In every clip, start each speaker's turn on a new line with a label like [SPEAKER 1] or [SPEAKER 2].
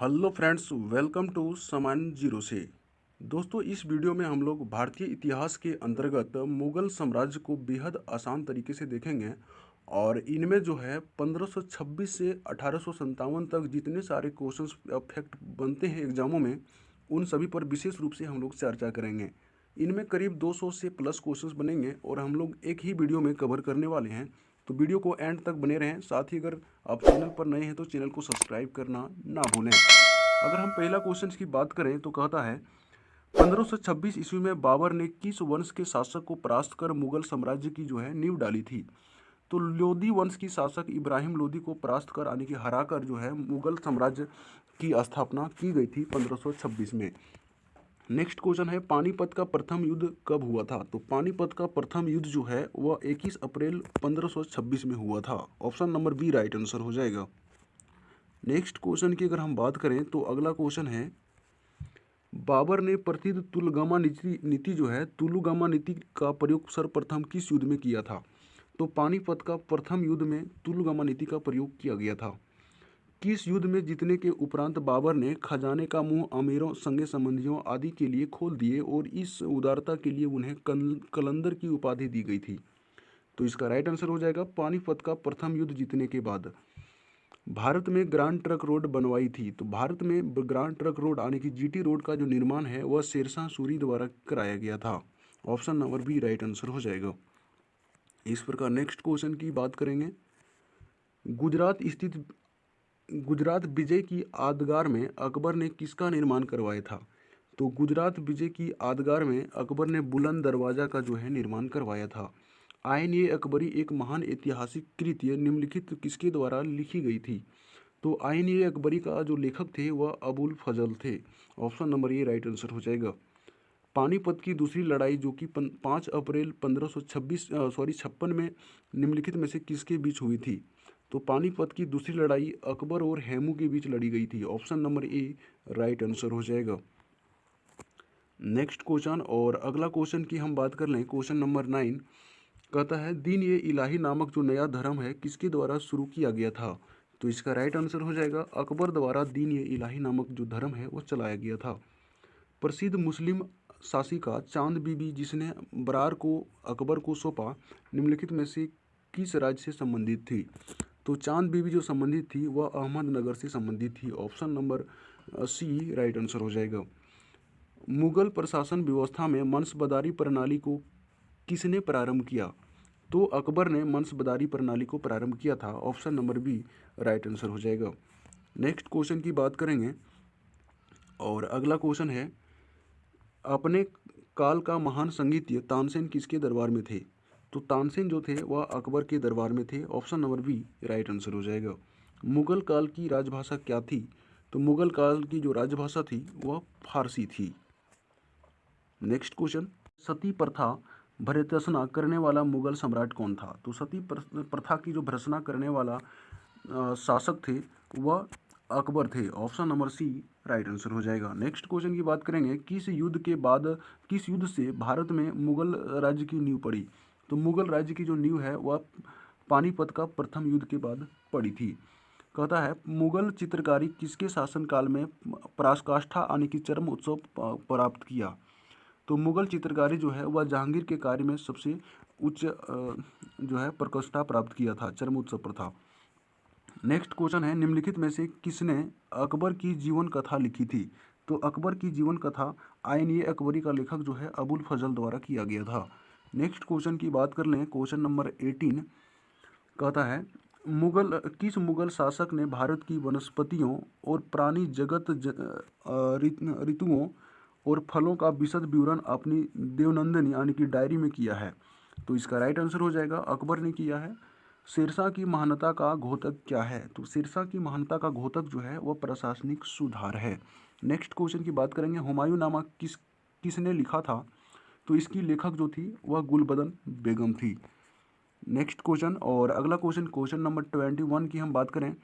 [SPEAKER 1] Hello friends, welcome to समान zero से। दोस्तों, इस वीडियो में हम लोग भारतीय इतिहास के अंतर्गत मुगल साम्राज्य को बेहद आसान तरीके से देखेंगे और इनमें जो है 1526 से अठारह तक जितने सारे क्वेश्चंस फैक्ट बनते हैं एग्जामों में, उन सभी पर विशेष रूप से हम लोग चर्चा करेंगे। इनमें करीब 200 से प्लस क्वेश्चंस बनेंगे और हम लोग एक ही वीडियो में कवर करने वाले हैं। तो वीडियो को एंड तक बने रहें। साथ ही अगर आप चैनल पर नए हैं तो चैनल को सब्सक्राइब करना ना भूलें। अगर हम पहला क्वेश्चन की बात करें तो कहता है 1526 ईस्वी में बाबर ने किस वंश के शासक को परास्त कर मुगल साम्राज्य की जो है नींव डाली थी? तो लोधी वंश की शासक इब्राहिम लोधी को परास्त कर, यानी कि हराकर जो है मुगल साम्राज्य की स्थापना की गई थी 1526 में। नेक्स्ट क्वेश्चन है, पानीपत का प्रथम युद्ध कब हुआ था? तो पानीपत का प्रथम युद्ध जो है, वह 21 अप्रैल 1526 में हुआ था। Option number B right answer हो जाएगा। नेक्स्ट क्वेश्चन की अगर हम बात करें तो अगला क्वेश्चन है, बाबर ने प्रसिद्ध तुलगामा नीति नीति जो है, तुलुगामा नीति का प्रयोग सर्वप्रथम किस युद्ध में किया था? तो पानीपत का प्रथम युद्ध में तुलगामा नीति का प्रयोग किया गया था। किस युद्ध में जीतने के उपरांत बाबर ने खजाने का मुँह अमीरों संगे संबंधियों आदि के लिए खोल दिए और इस उदारता के लिए उन्हें कलंदर की उपाधि दी गई थी। तो इसका राइट आंसर हो जाएगा पानीपत का प्रथम युद्ध जीतने के बाद। भारत में ग्रांड ट्रक रोड बनवाई थी तो भारत में ग्रांड ट्रक रोड यानी कि जीटी रोड का जो निर्माण है, वह शेरशाह सूरी द्वारा कराया गया था। Option number B right answer हो जाएगा। इस प्रकार नेक्स्ट क्वेश्चन की बात करेंगे। गुजरात स्थित गुजरात विजय की यादगार में अकबर ने किसका निर्माण करवाया था? तो गुजरात विजय की यादगार में अकबर ने बुलंद दरवाज़ा का जो है निर्माण करवाया था। आयन ए अकबरी एक महान ऐतिहासिक कृत्य निम्नलिखित किसके द्वारा लिखी गई थी? तो आयन ए अकबरी का जो लेखक थे, वह अबुल फजल थे। Option number A right answer हो जाएगा। पानीपत की दूसरी लड़ाई जो कि पाँच अप्रैल पंद्रह सौ छब्बीस सॉरी, छप्पन में निम्नलिखित में से किसके बीच हुई थी? तो पानीपत की दूसरी लड़ाई अकबर और हेमू के बीच लड़ी गई थी। Option number A, right answer हो जाएगा। नेक्स्ट क्वेश्चन और अगला क्वेश्चन की हम बात कर लें, क्वेश्चन नंबर नाइन कहता है, दीन ये इलाही नामक जो नया धर्म है, किसके द्वारा शुरू किया गया था? तो इसका राइट आंसर हो जाएगा, अकबर द्वारा दीन ये इलाही नामक जो धर्म है, वो चलाया गया था। प्रसिद्ध मुस्लिम शासिका चाँद बीबी जिसने बरार को, अकबर को सौंपा, निम्नलिखित में से किस राज्य से संबंधित थी? तो चाँद बीबी जो संबंधित थी, वह अहमदनगर से संबंधित थी। Option number C, right answer हो जाएगा। मुगल प्रशासन व्यवस्था में मंसबदारी प्रणाली को किसने प्रारंभ किया? तो अकबर ने मंसबदारी प्रणाली को प्रारंभ किया था। Option number B, right answer हो जाएगा। नेक्स्ट क्वेश्चन की बात करेंगे। और अगला क्वेश्चन है, अपने काल का महान संगीत तानसेन किसके दरबार में थे? तो तानसेन जो थे, वह अकबर के दरबार में थे। Option number B, right answer हो जाएगा। मुगल काल की राजभाषा क्या थी? तो मुगल काल की जो राजभाषा थी, वह फारसी थी। नेक्स्ट क्वेश्चन, सती प्रथा भर्तना करने वाला मुगल सम्राट कौन था? तो सती प्रथा की जो भर्सना करने वाला शासक थे, वह अकबर थे। Option number C, right answer हो जाएगा। नेक्स्ट क्वेश्चन की बात करेंगे, किस युद्ध के बाद, किस युद्ध से भारत में मुगल राज्य की नींव पड़ी? तो मुगल राज्य की जो नींव है, वह पानीपत का प्रथम युद्ध के बाद पड़ी थी। कहता है, मुगल चित्रकारी किसके शासनकाल में पराकाष्ठा आने की चरम उत्सव प्राप्त किया? तो मुगल चित्रकारी जो है, वह जहांगीर के कार्य में सबसे उच्च जो है, प्रकाष्ठा प्राप्त किया था, चरम उत्सव प्रथा नेक्स्ट क्वेश्चन है, निम्नलिखित में से किसने अकबर की जीवन कथा लिखी थी? तो अकबर की जीवन कथा आयन ए अकबरी का लेखक जो है, अबुल फजल द्वारा किया गया था। नेक्स्ट क्वेश्चन की बात कर लें, क्वेश्चन नंबर एटीन कहता है, मुगल, किस मुगल शासक ने भारत की वनस्पतियों और प्राणी जगत ऋतुओं और फलों का विशद विवरण अपनी देवनंदनी यानी कि डायरी में किया है? तो इसका राइट आंसर हो जाएगा, अकबर ने किया है। सिरसा की महानता का घोतक क्या है? तो सिरसा की महानता का घोतक जो है, वह प्रशासनिक सुधार है। नेक्स्ट क्वेश्चन की बात करेंगे, हुमायूं नामा किस, किसने लिखा था? तो इसकी लेखक जो थी, वह गुलबदन बेगम थी। नेक्स्ट क्वेश्चन और अगला question question number twenty one की हम बात करें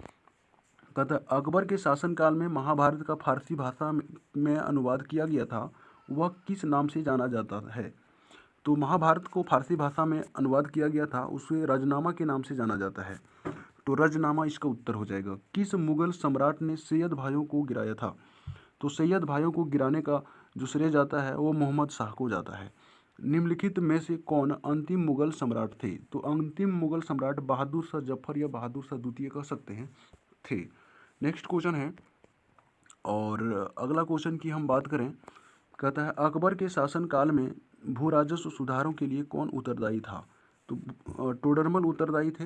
[SPEAKER 1] कहता अकबर के शासनकाल में महाभारत का फारसी भाषा में अनुवाद किया गया था, वह किस नाम से जाना जाता है? तो महाभारत को फारसी भाषा में अनुवाद किया गया था, उसे रजनामा के नाम से जाना जाता है। तो रजनामा इसका उत्तर हो जाएगा। किस मुगल सम्राट ने सैयद भाइयों को गिराया था? तो सैयद भाइयों को गिराने का जो श्रेय जाता है, वो मोहम्मद शाह को जाता है। निम्नलिखित में से कौन अंतिम मुगल सम्राट थे? तो अंतिम मुगल सम्राट बहादुर शाह ज़फ़र या बहादुर शाह द्वितीय कह सकते हैं, थे। नेक्स्ट क्वेश्चन है, और अगला क्वेश्चन की हम बात करें, कहता है, अकबर के शासनकाल में भू राजस्व सुधारों के लिए कौन उत्तरदायी था? तो टोडरमल उत्तरदायी थे।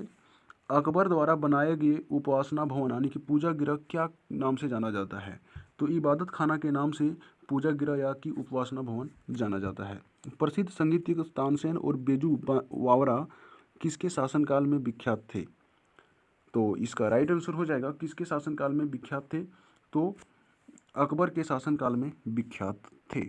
[SPEAKER 1] अकबर द्वारा बनाए गए उपासना भवन, यानी कि पूजा गृह, क्या नाम से जाना जाता है? तो इबादत खाना के नाम से पूजा गृह या की उपासना भवन जाना जाता है। प्रसिद्ध संगीतज्ञ तानसेन और बेजू वावरा किसके शासनकाल में विख्यात थे? तो इसका राइट आंसर हो जाएगा, किसके शासनकाल में विख्यात थे? तो अकबर के शासनकाल में विख्यात थे।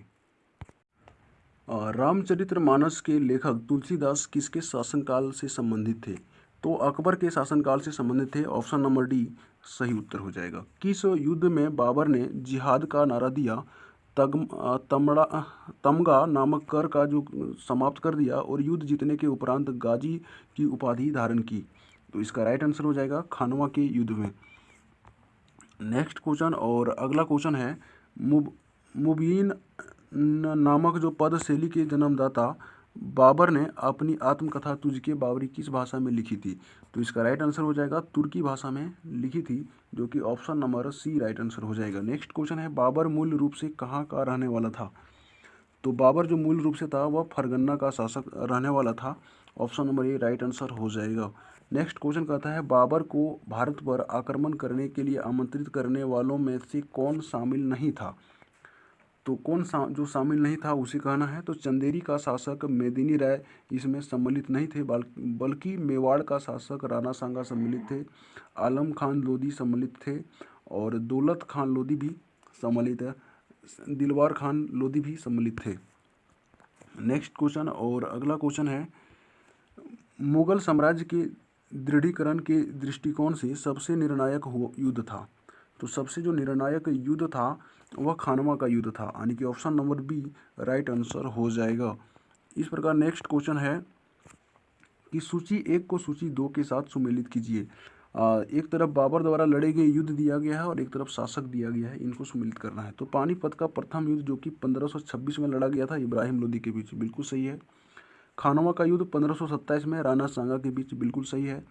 [SPEAKER 1] रामचरित्र मानस के लेखक तुलसीदास किसके शासनकाल से संबंधित थे? तो अकबर के शासनकाल से संबंधित थे, ऑप्शन नंबर डी, सही उत्तर हो जाएगा। किस युद्ध में बाबर ने जिहाद का नारा दिया? तग तमड़ा, तमगा नामक कर का जो समाप्त कर दिया और युद्ध जीतने के उपरांत गाजी की उपाधि धारण की। तो इसका राइट आंसर हो जाएगा खानवा के युद्ध में। नेक्स्ट क्वेश्चन और अगला क्वेश्चन है, मुब, मुबीन नामक जो पद शैली के जन्मदाता बाबर ने अपनी आत्मकथा तुझके बाबरी किस भाषा में लिखी थी? तो इसका राइट आंसर हो जाएगा तुर्की भाषा में लिखी थी, जो कि option number C right answer हो जाएगा। नेक्स्ट क्वेश्चन है, बाबर मूल रूप से कहाँ का रहने वाला था? तो बाबर जो मूल रूप से था, वह फरगन्ना का शासक रहने वाला था। Option number A right answer हो जाएगा। नेक्स्ट क्वेश्चन कहता है, बाबर को भारत पर आक्रमण करने के लिए आमंत्रित करने वालों में से कौन शामिल नहीं था? तो कौन सा, जो शामिल नहीं था उसे कहना है। तो चंदेरी का शासक मेदिनी राय इसमें सम्मिलित नहीं थे बल्कि मेवाड़ का शासक राणा सांगा सम्मिलित थे, आलम खान लोधी सम्मिलित थे और दौलत खान लोधी भी सम्मिलित, दिलवार खान लोधी भी सम्मिलित थे। नेक्स्ट क्वेश्चन और अगला क्वेश्चन है, मुगल साम्राज्य के दृढ़ीकरण के दृष्टिकोण से सबसे निर्णायक युद्ध था। तो सबसे जो निर्णायक युद्ध था वह खानवा का युद्ध था। यानी कि option number B, right answer हो जाएगा। इस प्रकार नेक्स्ट क्वेश्चन है कि सूची एक को सूची दो के साथ सुमेलित कीजिए। एक तरफ़ बाबर द्वारा लड़े गए युद्ध दिया गया है और एक तरफ़ शासक दिया गया है, इनको सुमिलित करना है। तो पानीपत का प्रथम युद्ध जो कि 1526 में लड़ा गया था, इब्राहिम लोदी के बीच, बिल्कुल सही है। खानवा का युद्ध 1527 में, राणा सांगा के बीच, बिल्कुल सही है।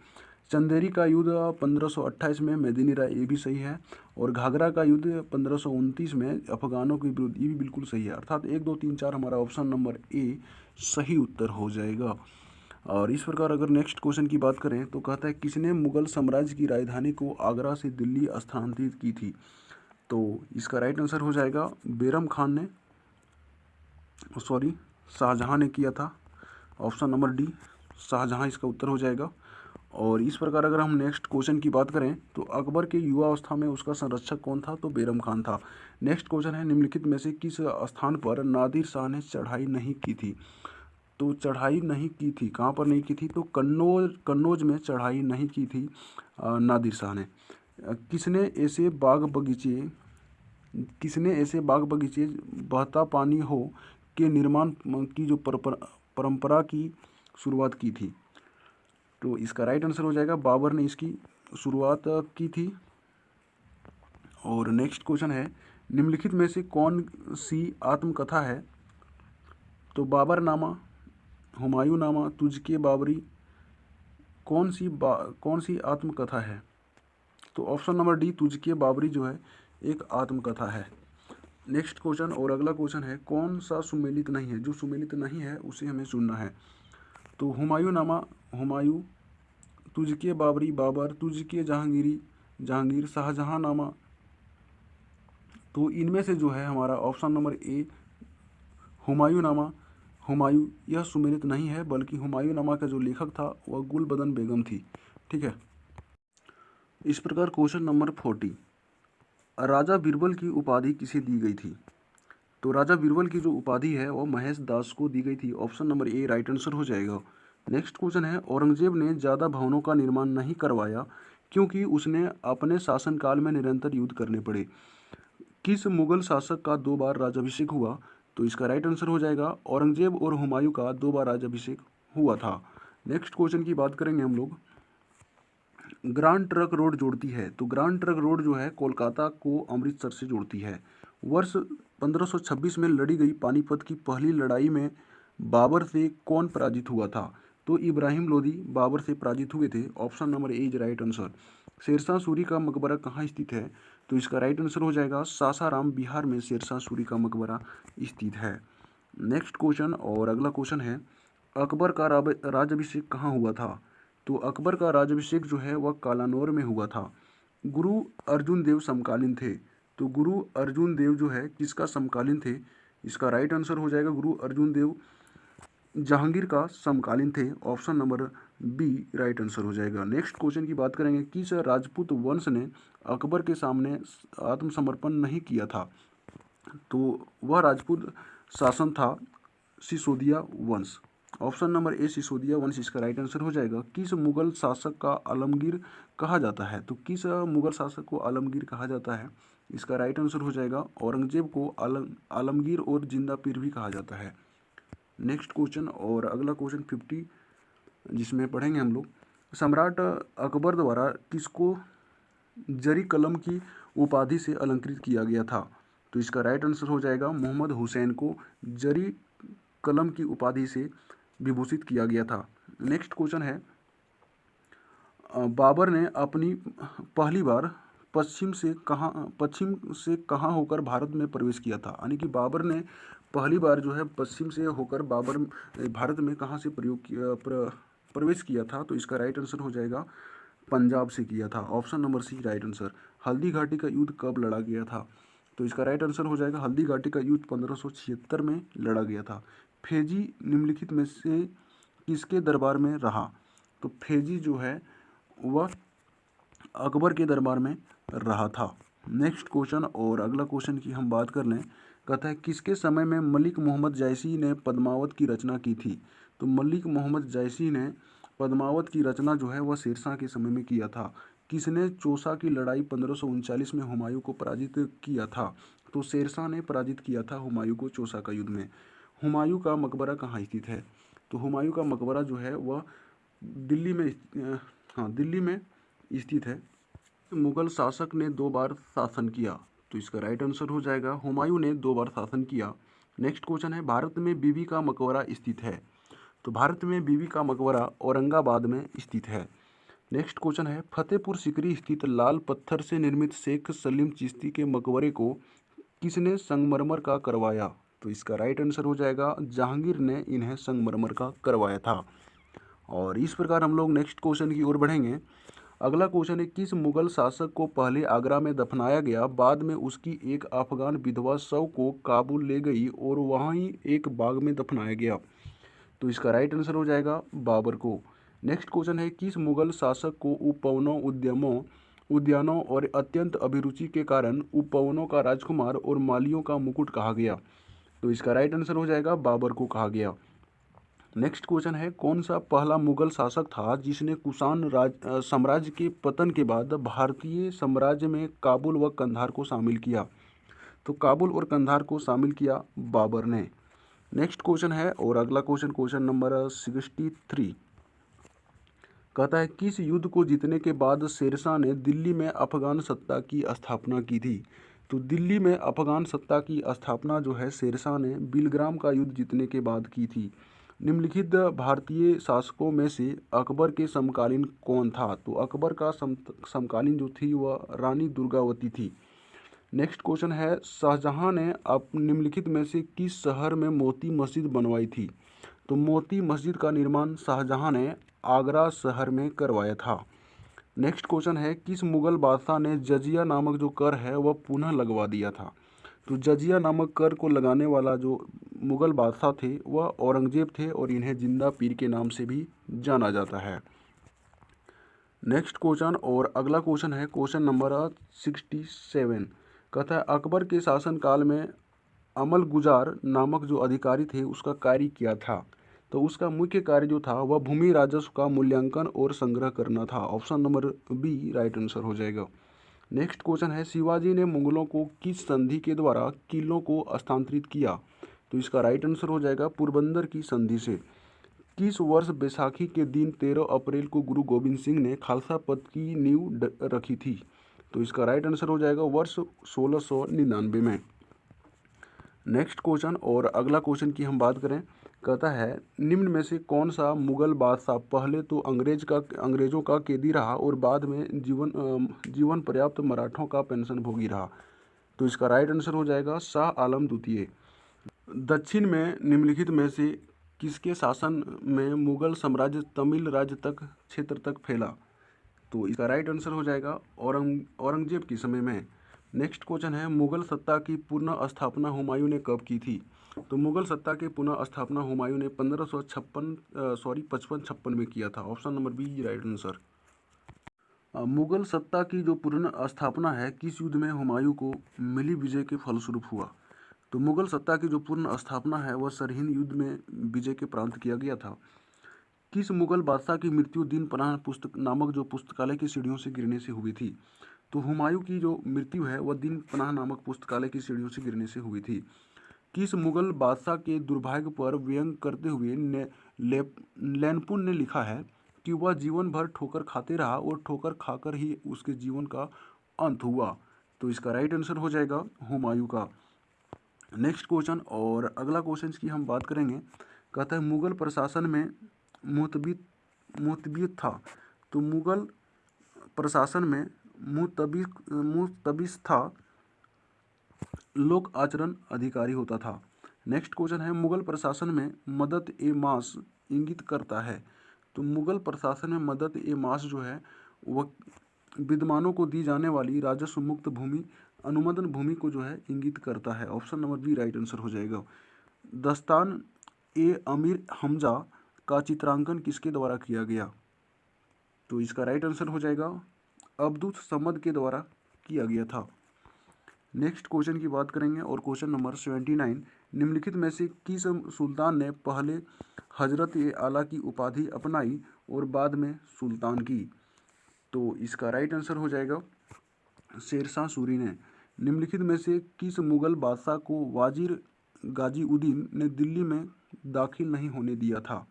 [SPEAKER 1] चंदेरी का युद्ध 1528 में मेदिनी राय ये भी सही है और घाघरा का युद्ध पंद्रह में अफगानों के विरुद्ध ये भी बिल्कुल सही है। अर्थात एक, दो, तीन, चार हमारा ऑप्शन नंबर ए सही उत्तर हो जाएगा। और इस प्रकार अगर नेक्स्ट क्वेश्चन की बात करें तो कहता है, किसने मुगल साम्राज्य की राजधानी को आगरा से दिल्ली स्थानांतरित की थी? तो इसका राइट आंसर हो जाएगा, बेरम खान ने सॉरी शाहजहाँ ने किया था। ऑप्शन नंबर डी शाहजहाँ इसका उत्तर हो जाएगा। और इस प्रकार अगर हम नेक्स्ट क्वेश्चन की बात करें तो अकबर के युवा अवस्था में उसका संरक्षक कौन था? तो बेरम खान था। नेक्स्ट क्वेश्चन है, निम्नलिखित में से किस स्थान पर नादिर शाह ने चढ़ाई नहीं की थी? तो चढ़ाई नहीं की थी। कहाँ पर नहीं की थी? तो कन्नौज कन्नौज में चढ़ाई नहीं की थी नादिर शाह ने। किसने ऐसे बाग बगीचे, किसने ऐसे बाग बगीचे, बहता पानी हो, के निर्माण की जो परंपरा की शुरुआत की थी? तो इसका राइट आंसर हो जाएगा, बाबर ने इसकी शुरुआत की थी। और नेक्स्ट क्वेश्चन है, निम्नलिखित में से कौन सी आत्मकथा है? तो बाबर नामा, हुमायूं नामा तुझके बाबरी, कौन सी बा, कौन सी आत्मकथा है? तो option number D Tuzuk-e Baburi जो है, एक आत्मकथा है। नेक्स्ट क्वेश्चन और अगला क्वेश्चन है, कौन सा सुमेलित नहीं है? जो सुमेलित नहीं है, उसे हमें सुनना है। तो हुमायूं नामा, हुमायूं, तुझके बाबरी बाबर, तुझके जहांगीरी, जहांगीर शाहजहाँ नामा। तो इनमें से जो है हमारा ऑप्शन नंबर ए, हुमायूं नामा। हुमायूं यह सुमेलित नहीं है, बल्कि हुमायूं नामा का जो लेखक था, वह गुलबदन बेगम थी। ठीक है? इस प्रकार क्वेश्चन नंबर फोर्टी। राजा बीरबल की उपाधि किसे दी गई थी? तो राजा बीरबल की जो उपाधि है वह महेश दास को दी गई थी। Option number A right answer हो जाएगा। नेक्स्ट क्वेश्चन है, औरंगज़ेब ने ज़्यादा भवनों का निर्माण नहीं करवाया क्योंकि उसने अपने शासनकाल में निरंतर युद्ध करने पड़े। किस मुगल शासक का दो बार राजाभिषेक हुआ? तो इसका राइट आंसर हो जाएगा, औरंगज़ेब और हुमायूं का दो बार राजाभिषेक हुआ था। नेक्स्ट क्वेश्चन की बात करेंगे हम लोग। ग्रांड ट्रक रोड जोड़ती है। तो ग्रांड ट्रक रोड जो है, कोलकाता को अमृतसर से जोड़ती है। वर्ष 1526 में लड़ी गई पानीपत की पहली लड़ाई में बाबर से कौन पराजित हुआ था? तो इब्राहिम लोदी बाबर से पराजित हुए थे। Option number A is right answer. Shershah Suri का मकबरा कहाँ स्थित है? तो इसका राइट आंसर हो जाएगा सासाराम बिहार में शेरशाह सूरी का मकबरा स्थित है। नेक्स्ट क्वेश्चन और अगला क्वेश्चन है, अकबर का राजाभिषेक कहाँ हुआ था? तो अकबर का राजाभिषेक जो है वह कालानौर में हुआ था। गुरु अर्जुन देव समकालीन थे। तो गुरु अर्जुन देव जो है, किसका समकालीन थे? इसका राइट आंसर हो जाएगा गुरु अर्जुन देव। जहांगीर का समकालीन थे option number B right answer हो जाएगा। नेक्स्ट क्वेश्चन की बात करेंगे किस राजपूत वंश ने अकबर के सामने आत्मसमर्पण नहीं किया था। तो वह राजपूत शासन था सिसोदिया वंश। ऑप्शन नंबर ए सिसोदिया वंश, इसका राइट आंसर हो जाएगा। किस मुगल शासक का आलमगीर कहा जाता है? तो किस मुगल शासक को आलमगीर कहा जाता है? इसका राइट आंसर हो जाएगा औरंगज़ेब को आलम, आलमगीर और ज़िंदा पीर भी कहा जाता है। नेक्स्ट क्वेश्चन और अगला क्वेश्चन फिफ्टी जिसमें पढ़ेंगे हम लोग। सम्राट अकबर द्वारा किसको जरी कलम की उपाधि से अलंकृत किया गया था? तो इसका राइट आंसर हो जाएगा मोहम्मद हुसैन को जरी कलम की उपाधि से विभूषित किया गया था। नेक्स्ट क्वेश्चन है बाबर ने अपनी पहली बार पश्चिम से कहाँ पश्चिम से कहाँ होकर भारत में प्रवेश किया था? यानी कि बाबर ने पहली बार जो है पश्चिम से होकर बाबर भारत में कहाँ से प्रयोग किया प्र, प्रवेश किया था? तो इसका राइट आंसर हो जाएगा पंजाब से किया था। Option number C right answer Haldi Ghati का युद्ध कब लड़ा गया था? तो इसका राइट आंसर हो जाएगा हल्दी घाटी का युद्ध पंद्रह में लड़ा गया था। फेजी निम्नलिखित में से किसके दरबार में रहा? तो फेजी जो है वह अकबर के दरबार में रहा था। नेक्स्ट क्वेश्चन और अगला क्वेश्चन की हम बात कर लें। है, किसके समय में मलिक मोहम्मद जैसी ने पद्मावत की रचना की थी? तो मलिक मोहम्मद जैसी ने पद्मावत की रचना जो है, वह शेरशाह के समय में किया था। किसने चौसा की लड़ाई पंद्रह में हुमायूं को पराजित किया था? तो शेरशाह ने पराजित किया था हुमायूं को चौसा का युद्ध में। हुमायूं का मकबरा कहाँ स्थित है? तो हुमायूं का मकबरा जो है, वह दिल्ली में हाँ दिल्ली में स्थित है। मुगल शासक ने दो बार शासन किया तो इसका राइट आंसर हो जाएगा। हुमायूं ने दो बार शासन किया। नेक्स्ट क्वेश्चन है, भारत में बीबी का मकबरा स्थित है। तो भारत में बीबी का मकबरा औरंगाबाद में स्थित है। नेक्स्ट क्वेश्चन है, फतेहपुर सिकरी स्थित लाल पत्थर से निर्मित शेख सलीम चिश्ती के मकबरे को किसने संगमरमर का करवाया? तो इसका राइट आंसर हो जाएगा, जहांगीर ने इन्हें संगमरमर का करवाया था। और इस प्रकार हम लोग नेक्स्ट क्वेश्चन की ओर बढ़ेंगे। अगला क्वेश्चन है, किस मुगल शासक को पहले आगरा में दफनाया गया, बाद में उसकी एक अफगान विधवा शव को काबुल ले गई और वहीं एक बाग में दफनाया गया? तो इसका राइट आंसर हो जाएगा बाबर को। नेक्स्ट क्वेश्चन है, किस मुगल शासक को उपवनों उद्यमों, उद्यानों और अत्यंत अभिरुचि के कारण उपवनों का राजकुमार और मालियों का मुकुट कहा गया? तो इसका राइट आंसर हो जाएगा बाबर को कहा गया। नेक्स्ट क्वेश्चन है, कौन सा पहला मुगल शासक था जिसने कुषाण राज साम्राज्य के पतन के बाद भारतीय साम्राज्य में काबुल व कंधार को शामिल किया? तो काबुल और कंधार को शामिल किया बाबर ने। नेक्स्ट क्वेश्चन है और अगला question question number sixty three. कहता है, किस युद्ध को जीतने के बाद शेरशाह ने दिल्ली में अफगान सत्ता की स्थापना की थी? तो दिल्ली में अफगान सत्ता की स्थापना जो है, शेरशाह ने बिलग्राम का युद्ध जीतने के बाद की थी। निम्नलिखित भारतीय शासकों में से अकबर के समकालीन कौन था? तो अकबर का सम, समकालीन जो थी, वह रानी दुर्गावती थी। नेक्स्ट क्वेश्चन है, शाहजहां ने अब निम्नलिखित में से किस शहर में मोती मस्जिद बनवाई थी? तो मोती मस्जिद का निर्माण शाहजहां ने आगरा शहर में करवाया था। नेक्स्ट क्वेश्चन है, किस मुगल बादशाह ने जजिया नामक जो कर है, वह पुनः लगवा दिया था? तो जजिया नामक कर को लगाने वाला जो मुग़ल बादशाह थे, वह औरंगज़ेब थे और इन्हें ज़िंदा पीर के नाम से भी जाना जाता है। नेक्स्ट क्वेश्चन और अगला क्वेश्चन है क्वेश्चन नंबर सिक्सटी सेवन कहता है, अकबर के शासनकाल में अमल गुजार नामक जो अधिकारी थे, उसका कार्य किया था? तो उसका मुख्य कार्य जो था, वह भूमि राजस्व का मूल्यांकन और संग्रह करना था। Option number B right answer हो जाएगा। नेक्स्ट क्वेश्चन है, शिवाजी ने मुगलों को किस संधि के द्वारा किलों को स्थानांतरित किया? तो इसका राइट आंसर हो जाएगा पुरबंदर की संधि से। किस वर्ष बैसाखी के दिन तेरह अप्रैल को गुरु गोविंद सिंह ने खालसा पद की नींव रखी थी? तो इसका राइट आंसर हो जाएगा वर्ष सोलह में। नेक्स्ट क्वेश्चन और अगला क्वेश्चन की हम बात करें कहता है, निम्न में से कौन सा मुगल बादशाह पहले तो अंग्रेज़ का, अंग्रेज़ों का कैदी रहा और बाद में जीवन जीवन पर्याप्त मराठों का पेंशन भोगी रहा? तो इसका राइट आंसर हो जाएगा शाह आलम द्वितीय। दक्षिण में, निम्नलिखित में से किसके शासन में मुगल साम्राज्य तमिल राज्य तक क्षेत्र तक फैला? तो इसका राइट आंसर हो जाएगा औरंग, औरंगज़ेब के समय में। नेक्स्ट क्वेश्चन है, मुगल सत्ता की पुनः स्थापना हुमायूं ने कब की थी? तो मुगल सत्ता के पुनः स्थापना हुमायूं ने पंद्रह सौ छप्पन सॉरी पचपन छप्पन में किया था। Option number B right answer Mughal सत्ता की जो पुनः स्थापना है, किस युद्ध में हुमायूं को मिली विजय के फलस्वरूप हुआ? तो मुगल सत्ता की जो पूर्ण स्थापना है, वह सरहिंद युद्ध में विजय के प्रांत किया गया था। किस मुगल बादशाह की मृत्यु दिन पनाह पुस्तक, नामक जो पुस्तकालय की सीढ़ियों से गिरने से हुई थी? तो हुमायूं की जो मृत्यु है, वह दिन पनाह नामक पुस्तकालय की सीढ़ियों से गिरने से हुई थी। किस मुगल बादशाह के दुर्भाग्य पर व्यंग करते हुए ने लैनपुन ने लिखा है कि वह जीवन भर ठोकर खाते रहा और ठोकर खाकर ही उसके जीवन का अंत हुआ। तो इसका राइट आंसर हो जाएगा हुमायूं का। नेक्स्ट क्वेश्चन और अगला क्वेश्चन की हम बात करेंगे। कहता है, मुगल प्रशासन में मुतबित मुतबित था। तो मुगल प्रशासन में मुतबी मुतबिस था। लोक आचरण अधिकारी होता था। नेक्स्ट क्वेश्चन है, मुगल प्रशासन में मदद ए मास इंगित करता है। तो मुगल प्रशासन में मदद ए मास जो है, वह विद्वानों को दी जाने वाली राजस्व मुक्त भूमि, अनुमोदन भूमि को जो है, इंगित करता है। Option number B right answer हो जाएगा। दस्तान ए अमीर हमजा का चित्रांकन किसके द्वारा किया गया? तो इसका राइट आंसर हो जाएगा। अब्दुल समद के द्वारा किया गया था। नेक्स्ट क्वेश्चन की बात करेंगे और क्वेश्चन नंबर सेवेंटी नाइन, निम्नलिखित में से किस सुल्तान ने पहले हज़रत आला की उपाधि अपनाई और बाद में सुल्तान की? तो इसका राइट आंसर हो जाएगा शेरशाह सूरी ने। निम्नलिखित में से किस मुगल बादशाह को वाजिर गाजीउद्दीन ने दिल्ली में दाखिल नहीं होने दिया था?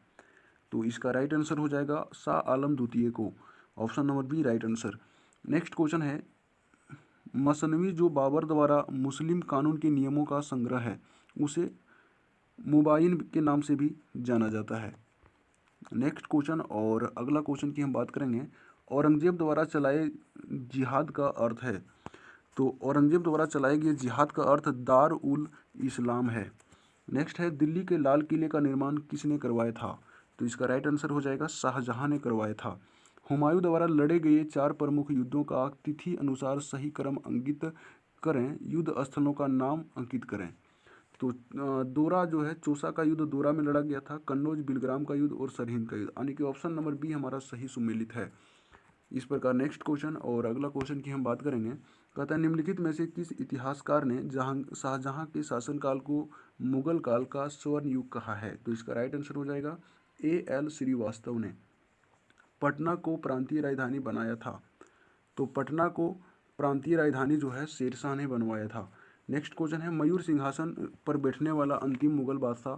[SPEAKER 1] तो इसका राइट आंसर हो जाएगा शाह आलम द्वितीय को। Option number B right answer next question है मसनवी जो बाबर द्वारा मुस्लिम कानून के नियमों का संग्रह है, उसे मुबाइन के नाम से भी जाना जाता है। नेक्स्ट क्वेश्चन और अगला क्वेश्चन की हम बात करेंगे। औरंगज़ेब द्वारा चलाए जिहाद का अर्थ है। तो औरंगज़ेब द्वारा चलाए गए जिहाद का अर्थ दार उल इस्लाम है। नेक्स्ट है, दिल्ली के लाल किले का निर्माण किसने करवाया था? तो इसका राइट आंसर हो जाएगा, शाहजहाँ ने करवाया था। हुमायूं द्वारा लड़े गए चार प्रमुख युद्धों का तिथि अनुसार सही क्रम अंकित करें, युद्ध स्थलों का नाम अंकित करें। तो दोरा जो है, चौसा का युद्ध दोरा में लड़ा गया था, कन्नौज, बिलग्राम का युद्ध और सरहिंद का युद्ध। यानी कि ऑप्शन नंबर बी हमारा सही सुमेलित है। इस प्रकार नेक्स्ट क्वेश्चन और अगला क्वेश्चन की हम बात करेंगे। कहता है, निम्नलिखित में से किस इतिहासकार ने जहाँ, शाहजहां के शासनकाल को मुगल काल का स्वर्ण युग कहा है? तो इसका राइट आंसर हो जाएगा ए एल श्रीवास्तव ने। पटना को प्रांतीय राजधानी बनाया था। तो पटना को प्रांतीय राजधानी जो है शेरशाह ने बनवाया था। नेक्स्ट क्वेश्चन है, मयूर सिंहासन पर बैठने वाला अंतिम मुगल बादशाह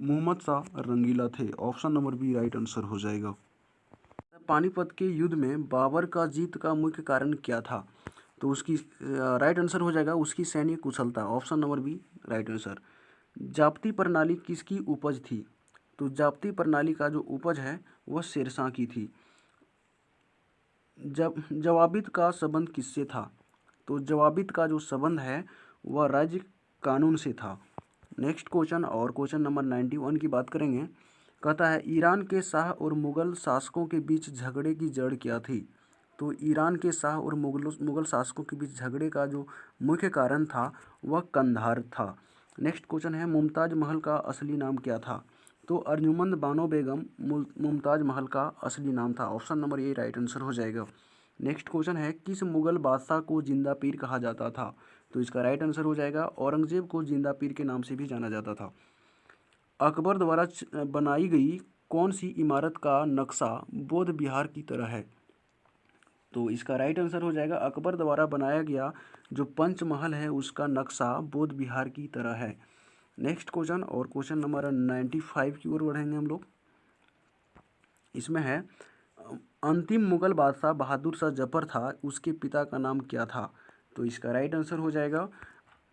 [SPEAKER 1] मोहम्मद शाह रंगीला थे। Option number B right answer हो जाएगा। पानीपत के युद्ध में बाबर का जीत का मुख्य कारण क्या था? तो उसकी राइट आंसर हो जाएगा, उसकी सैन्य कुशलता। Option number B right answer जापती प्रणाली किसकी उपज थी? तो जापती प्रणाली का जो उपज है, वह शेरशाह की थी। जब जवाबित का संबंध किससे था? तो जवाबित का जो संबंध है, वह राज्य कानून से था। नेक्स्ट क्वेश्चन और क्वेश्चन नंबर नाइन्टी वन की बात करेंगे। कहता है, ईरान के शाह और मुग़ल शासकों के बीच झगड़े की जड़ क्या थी? तो ईरान के शाह और मुगल, मुग़ल शासकों के बीच झगड़े का जो मुख्य कारण था, वह कंधार था। नेक्स्ट क्वेश्चन है, मुमताज़ महल का असली नाम क्या था? तो अर्जुमंद बानो बेगम मुमताज़ महल का असली नाम था। Option number A, right answer हो जाएगा। नेक्स्ट क्वेश्चन है, किस मुग़ल बादशाह को ज़िंदा पीर कहा जाता था? तो इसका राइट आंसर हो जाएगा, औरंगज़ेब को ज़िंदा पीर के नाम से भी जाना जाता था। अकबर द्वारा बनाई गई कौन सी इमारत का नक्शा बौद्ध बिहार की तरह है? तो इसका राइट आंसर हो जाएगा, अकबर द्वारा बनाया गया जो पंचमहल है, उसका नक्शा बौद्ध बिहार की तरह है। नेक्स्ट क्वेश्चन और क्वेश्चन नंबर नाइन्टी फाइव की ओर बढ़ेंगे हम लोग। इसमें है, अंतिम मुगल बादशाह बहादुर शाह ज़फ़र था, उसके पिता का नाम क्या था? तो इसका राइट आंसर हो जाएगा,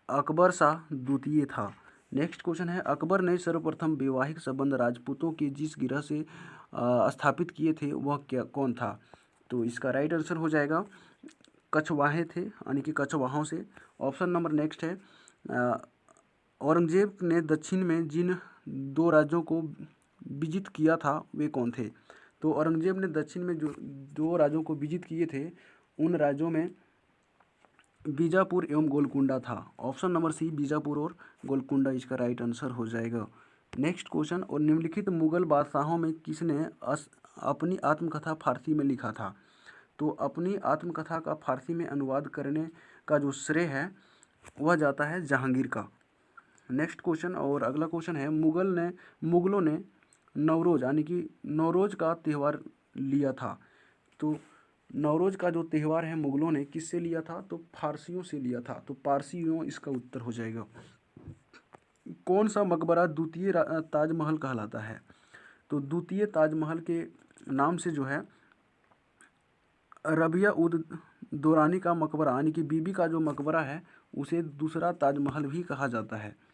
[SPEAKER 1] अकबर शाह द्वितीय था। नेक्स्ट क्वेश्चन है, अकबर ने सर्वप्रथम वैवाहिक संबंध राजपूतों के जिस गिरह से स्थापित किए थे, वह क्या, कौन था? तो इसका राइट आंसर हो जाएगा, कछवाहे थे, यानी कि कछवाहों से। ऑप्शन नंबर नेक्स्ट है औरंगज़ेब ने दक्षिण में जिन दो राज्यों को विजित किया था, वे कौन थे? तो औरंगज़ेब ने दक्षिण में जो, दो राज्यों को विजित किए थे, उन राज्यों में बीजापुर एवं गोलकुंडा था। ऑप्शन नंबर सी, बीजापुर और गोलकुंडा। इसका राइट आंसर हो जाएगा। नेक्स्ट क्वेश्चन, और निम्नलिखित मुगल बादशाहों में किसने अपनी आत्मकथा फारसी में लिखा था? तो अपनी आत्मकथा का फारसी में अनुवाद करने का जो श्रेय है, वह जाता है जहांगीर का। नेक्स्ट क्वेश्चन और अगला क्वेश्चन है, मुगल ने, मुगलों ने नवरोज, यानी कि नवरोज का त्यौहार लिया था। तो नवरोज का जो त्यौहार है मुगलों ने किससे लिया था? तो फारसियों से लिया था। तो पारसियों इसका उत्तर हो जाएगा। कौन सा मकबरा द्वितीय ताजमहल कहलाता है? तो द्वितीय ताजमहल के नाम से जो है, रबिया उद दौरानी का मकबरा, यानी कि बीबी का जो मकबरा है, उसे दूसरा ताजमहल भी कहा जाता है।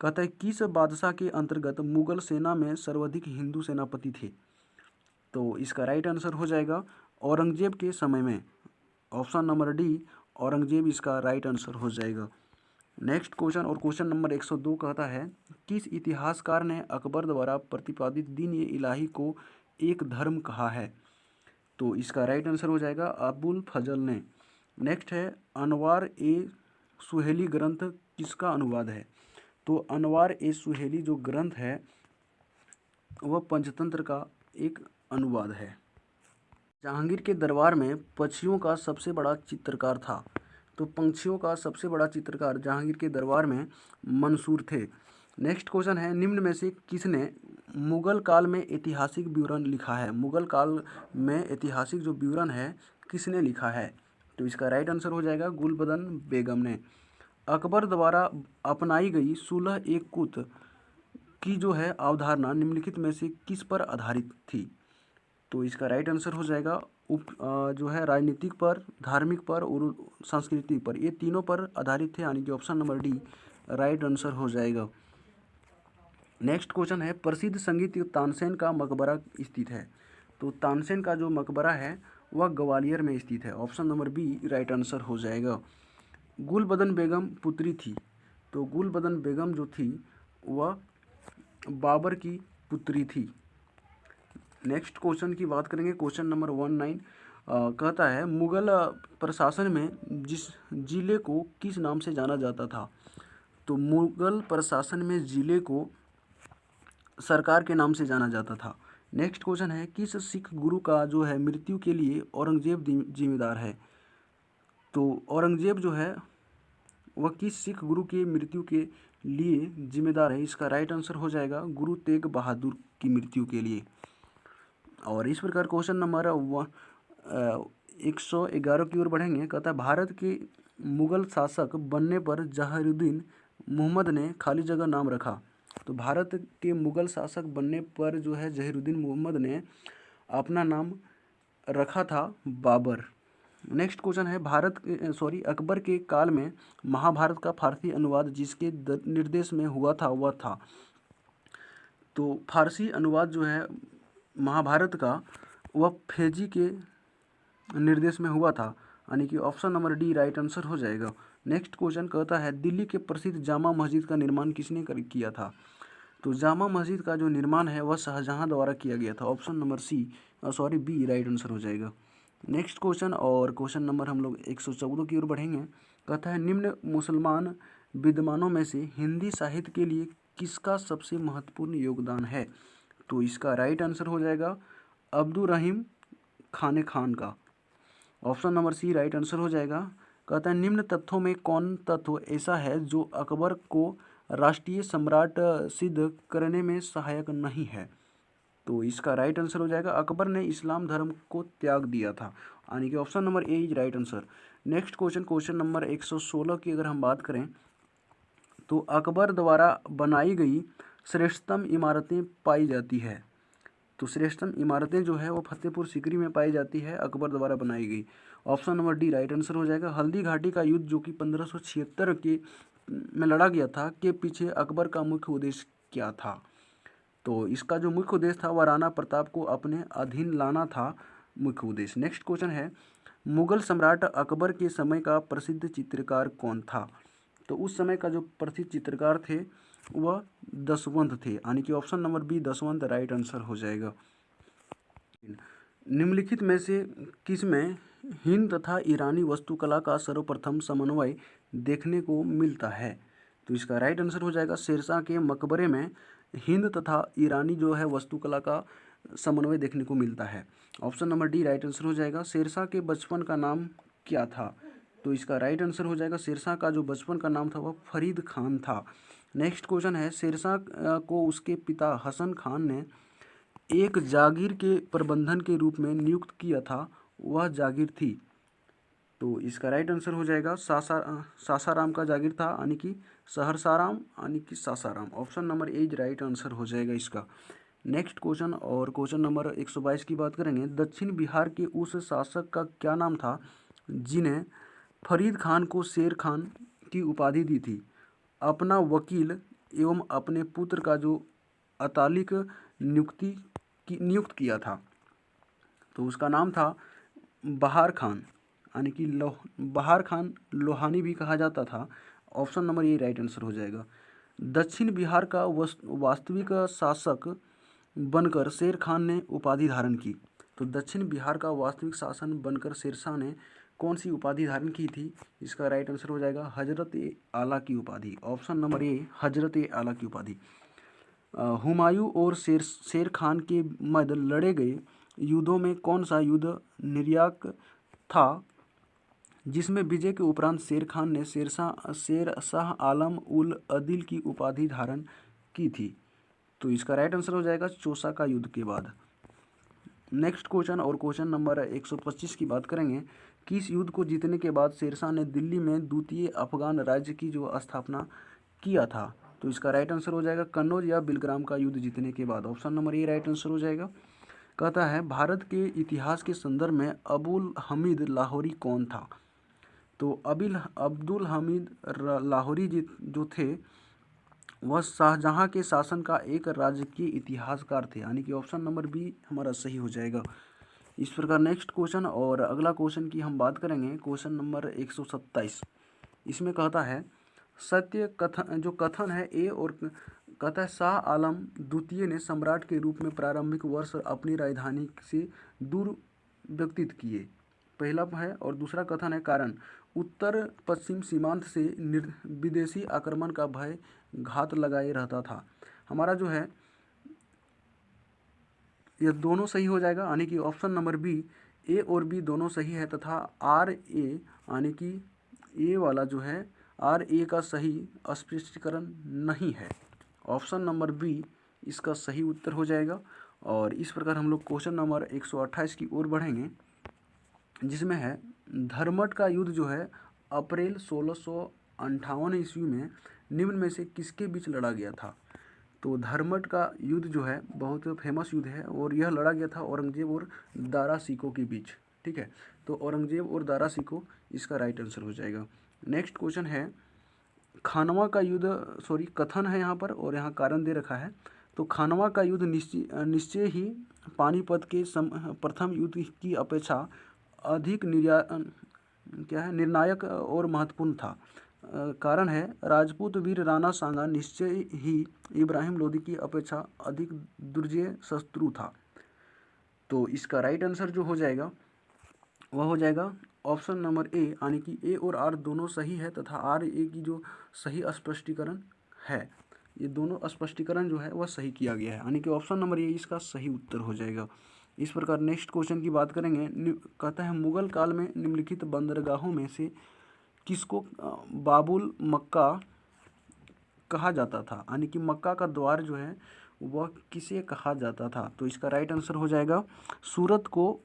[SPEAKER 1] कहता है, किस बादशाह के अंतर्गत मुगल सेना में सर्वाधिक हिंदू सेनापति थे? तो इसका राइट आंसर हो जाएगा औरंगज़ेब के समय में। ऑप्शन नंबर डी औरंगज़ेब इसका राइट आंसर हो जाएगा। नेक्स्ट क्वेश्चन और क्वेश्चन नंबर 102 कहता है, किस इतिहासकार ने अकबर द्वारा प्रतिपादित दीन ए इलाही को एक धर्म कहा है? तो इसका राइट आंसर हो जाएगा अबुल फजल ने। नेक्स्ट है, अनवार ए सुहेली ग्रंथ किसका अनुवाद है? तो अनवार ए सुहेली जो ग्रंथ है, वह पंचतंत्र का एक अनुवाद है। जहांगीर के दरबार में पक्षियों का सबसे बड़ा चित्रकार था। तो पंछियों का सबसे बड़ा चित्रकार जहांगीर के दरबार में मंसूर थे। नेक्स्ट क्वेश्चन है, निम्न में से किसने मुगल काल में ऐतिहासिक विवरण लिखा है? मुगल काल में ऐतिहासिक जो विवरण है, किसने लिखा है? तो इसका राइट आंसर हो जाएगा गुलबदन बेगम ने। अकबर द्वारा अपनाई गई सुलह एक कुत की जो है अवधारणा निम्नलिखित में से किस पर आधारित थी? तो इसका राइट आंसर हो जाएगा उप जो है राजनीतिक पर, धार्मिक पर और संस्कृति पर। ये तीनों पर आधारित थे, यानी कि option number D right answer हो जाएगा। नेक्स्ट क्वेश्चन है, प्रसिद्ध संगीत तानसेन का मकबरा स्थित है। तो तानसेन का जो मकबरा है, वह ग्वालियर में स्थित है। Option number B right answer हो जाएगा। गुलबदन बेगम पुत्री थी। तो गुलबदन बेगम जो थी, वह बाबर की पुत्री थी। नेक्स्ट क्वेश्चन की बात करेंगे। क्वेश्चन नंबर वन नाइन कहता है, मुगल प्रशासन में जिस ज़िले को किस नाम से जाना जाता था? तो मुगल प्रशासन में ज़िले को सरकार के नाम से जाना जाता था। नेक्स्ट क्वेश्चन है, किस सिख गुरु का जो है मृत्यु के लिए औरंगज़ेब जिम्मेदार है? तो औरंगज़ेब जो है वह किस सिख गुरु के मृत्यु के लिए जिम्मेदार है? इसका राइट आंसर हो जाएगा गुरु तेग बहादुर की मृत्यु के लिए। और इस प्रकार क्वेश्चन नंबर एक सौ ग्यारह की ओर बढ़ेंगे। कहता है, भारत के मुगल शासक बनने पर जहरुद्दीन मोहम्मद ने खाली जगह नाम रखा। तो भारत के मुगल शासक बनने पर जो है जहीरुद्दीन मोहम्मद ने अपना नाम रखा था बाबर। नेक्स्ट क्वेश्चन है, भारत सॉरी अकबर के काल में महाभारत का फारसी अनुवाद जिसके निर्देश में हुआ था, वह था। तो फारसी अनुवाद जो है, महाभारत का, वह फेजी के निर्देश में हुआ था। यानी कि option number D, right answer हो जाएगा। नेक्स्ट क्वेश्चन कहता है, दिल्ली के प्रसिद्ध जामा मस्जिद का निर्माण किसने कर, किया था? तो जामा मस्जिद का जो निर्माण है, वह शाहजहाँ द्वारा किया गया था। Option number C sorry B, right answer हो जाएगा। नेक्स्ट क्वेश्चन और क्वेश्चन नंबर हम लोग एक सौ चौदह की ओर बढ़ेंगे। कहता है, निम्न मुसलमान विद्वानों में से हिंदी साहित्य के लिए किसका सबसे महत्वपूर्ण योगदान है? तो इसका राइट आंसर हो जाएगा अब्दुल रहीम खान खान का। Option number C right answer हो जाएगा। कहता है, निम्न तथ्यों में कौन तत्व ऐसा है जो अकबर को राष्ट्रीय सम्राट सिद्ध करने में सहायक नहीं है? तो इसका राइट आंसर हो जाएगा, अकबर ने इस्लाम धर्म को त्याग दिया था। यानी कि option number A is right answer next question question number 116 की अगर हम बात करें तो अकबर द्वारा बनाई गई श्रेष्ठतम इमारतें पाई जाती है। तो श्रेष्ठतम इमारतें जो है, वो फतेहपुर सिकरी में पाई जाती है, अकबर द्वारा बनाई गई। Option number D right answer हो जाएगा। हल्दी घाटी का युद्ध, जो कि पंद्रह के, में लड़ा गया था, के पीछे अकबर का मुख्य उद्देश्य क्या था? तो इसका जो मुख्य उद्देश्य था वह राणा प्रताप को अपने अधीन लाना था मुख्य उद्देश्य। नेक्स्ट क्वेश्चन है, मुगल सम्राट अकबर के समय का प्रसिद्ध चित्रकार कौन था? तो उस समय का जो प्रसिद्ध चित्रकार थे, वह दसवंत थे, यानी कि option number B Daswant right answer हो जाएगा। निम्नलिखित में से किसमें हिंद तथा ईरानी वस्तुकला का सर्वप्रथम समन्वय देखने को मिलता है? तो इसका राइट आंसर हो जाएगा, शेरशाह के मकबरे में हिंद तथा ईरानी जो है वस्तुकला का समन्वय देखने को मिलता है। Option number D, right answer हो जाएगा, शेरशाह के बचपन का नाम क्या था? तो इसका राइट आंसर हो जाएगा, शेरशाह का जो बचपन का नाम था वह फरीद खान था। नेक्स्ट क्वेश्चन है, शेरशाह को उसके पिता हसन खान ने एक जागीर के प्रबंधन के रूप में नियुक्त किया था, वह जागीर थी। तो इसका राइट आंसर हो जाएगा सासा, सासाराम का जागीर था, यानी कि सहरसाराम, यानी कि Sasaram. Option number A is right answer हो जाएगा इसका। नेक्स्ट क्वेश्चन और क्वेश्चन नंबर 122 की बात करेंगे। दक्षिण बिहार के उस शासक का क्या नाम था जिन्हें फरीद खान को शेर खान की उपाधि दी थी? अपना वकील एवं अपने पुत्र का जो अतालिक नियुक्ति की, नियुक्त किया था। तो उसका नाम था बहार खान। यानी कि लोह, बहार खान लोहानी भी कहा जाता था। Option number A right answer हो जाएगा। दक्षिण बिहार का वास्तविक शासक बनकर शेर खान ने उपाधि धारण की। तो दक्षिण बिहार का वास्तविक शासन बनकर शेरशाह ने कौन सी उपाधि धारण की थी? इसका राइट आंसर हो जाएगा हज़रत ए आला की उपाधि। ऑप्शन नंबर ए, हज़रत ए आला की उपाधि। हुमायूं और शेर शेर खान के मध्य लड़े गए युद्धों में कौन सा युद्ध निर्याक था? जिसमें विजय के उपरांत शेर खान ने शेरशाह, शेर शाह आलम उल अदिल की उपाधि धारण की थी। तो इसका राइट आंसर हो जाएगा चौसा का युद्ध के बाद। नेक्स्ट क्वेश्चन और क्वेश्चन नंबर 125 की बात करेंगे। किस युद्ध को जीतने के बाद शेरशाह ने दिल्ली में द्वितीय अफगान राज्य की जो स्थापना किया था? तो इसका राइट आंसर हो जाएगा कन्नौज या बिलग्राम का युद्ध जीतने के बाद। Option number A right answer हो जाएगा। कहता है, भारत के इतिहास के संदर्भ में अबुल हमीद लाहौरी कौन था? तो अबिल, अब्दुल हमीद लाहौरी जी जो थे, वह शाहजहाँ के शासन का एक राजकीय इतिहासकार थे। यानी कि ऑप्शन नंबर बी हमारा सही हो जाएगा। इस प्रकार नेक्स्ट क्वेश्चन और अगला क्वेश्चन की हम बात करेंगे, क्वेश्चन नंबर एक सौ सत्ताईस। इसमें कहता है, सत्य कथन, जो कथन है, ए और है, शाह आलम द्वितीय ने सम्राट के रूप में प्रारंभिक वर्ष अपनी राजधानी से दूर व्यक्तित किए। पहला है और दूसरा कथन है, कारण। उत्तर पश्चिम सीमांत से विदेशी आक्रमण का भय घात लगाए रहता था। हमारा जो है, यह दोनों सही हो जाएगा, यानी कि ऑप्शन नंबर बी, ए और बी दोनों सही है तथा आर ए, यानी कि ए वाला जो है, आर ए का सही स्पष्टीकरण नहीं है। ऑप्शन नंबर बी, इसका सही उत्तर हो जाएगा और इस प्रकार हम लोग क्वेश्चन नंबर 128 की ओर बढ़ेंगे, जिसमें है धर्मट का युद्ध जो है, अप्रैल सोलह सौ ईस्वी में निम्न में से किसके बीच लड़ा गया था? तो धर्मट का युद्ध जो है, बहुत फ़ेमस युद्ध है और यह लड़ा गया था औरंगज़ेब और दारा सिको के बीच, ठीक है? तो औरंगज़ेब और दारा सिको इसका राइट आंसर हो जाएगा। नेक्स्ट क्वेश्चन है, खानवा का युद्ध सॉरी कथन है यहाँ पर और यहाँ कारण दे रखा है। तो खानवा का युद्ध निश्चय निश्चय ही पानीपत के सम, प्रथम युद्ध की अपेक्षा अधिक निर्या, क्या है, निर्णायक और महत्वपूर्ण था। कारण है, राजपूत वीर राणा सांगा निश्चय ही इब्राहिम लोदी की अपेक्षा अधिक दुर्जय शत्रु था। तो इसका राइट आंसर जो हो जाएगा, वह हो जाएगा ऑप्शन नंबर ए यानी कि ए और आर दोनों सही है तथा आर ए की जो सही स्पष्टीकरण है, ये दोनों स्पष्टीकरण जो है, वह सही किया गया है। यानी कि ऑप्शन नंबर ए इसका सही उत्तर हो जाएगा। इस प्रकार नेक्स्ट क्वेश्चन की बात करेंगे। कहता है, मुगल काल में निम्नलिखित बंदरगाहों में से किसको बाबुल मक्का कहा जाता था? यानी कि मक्का का द्वार जो है, वह किसे कहा जाता था? तो इसका राइट आंसर हो जाएगा, सूरत को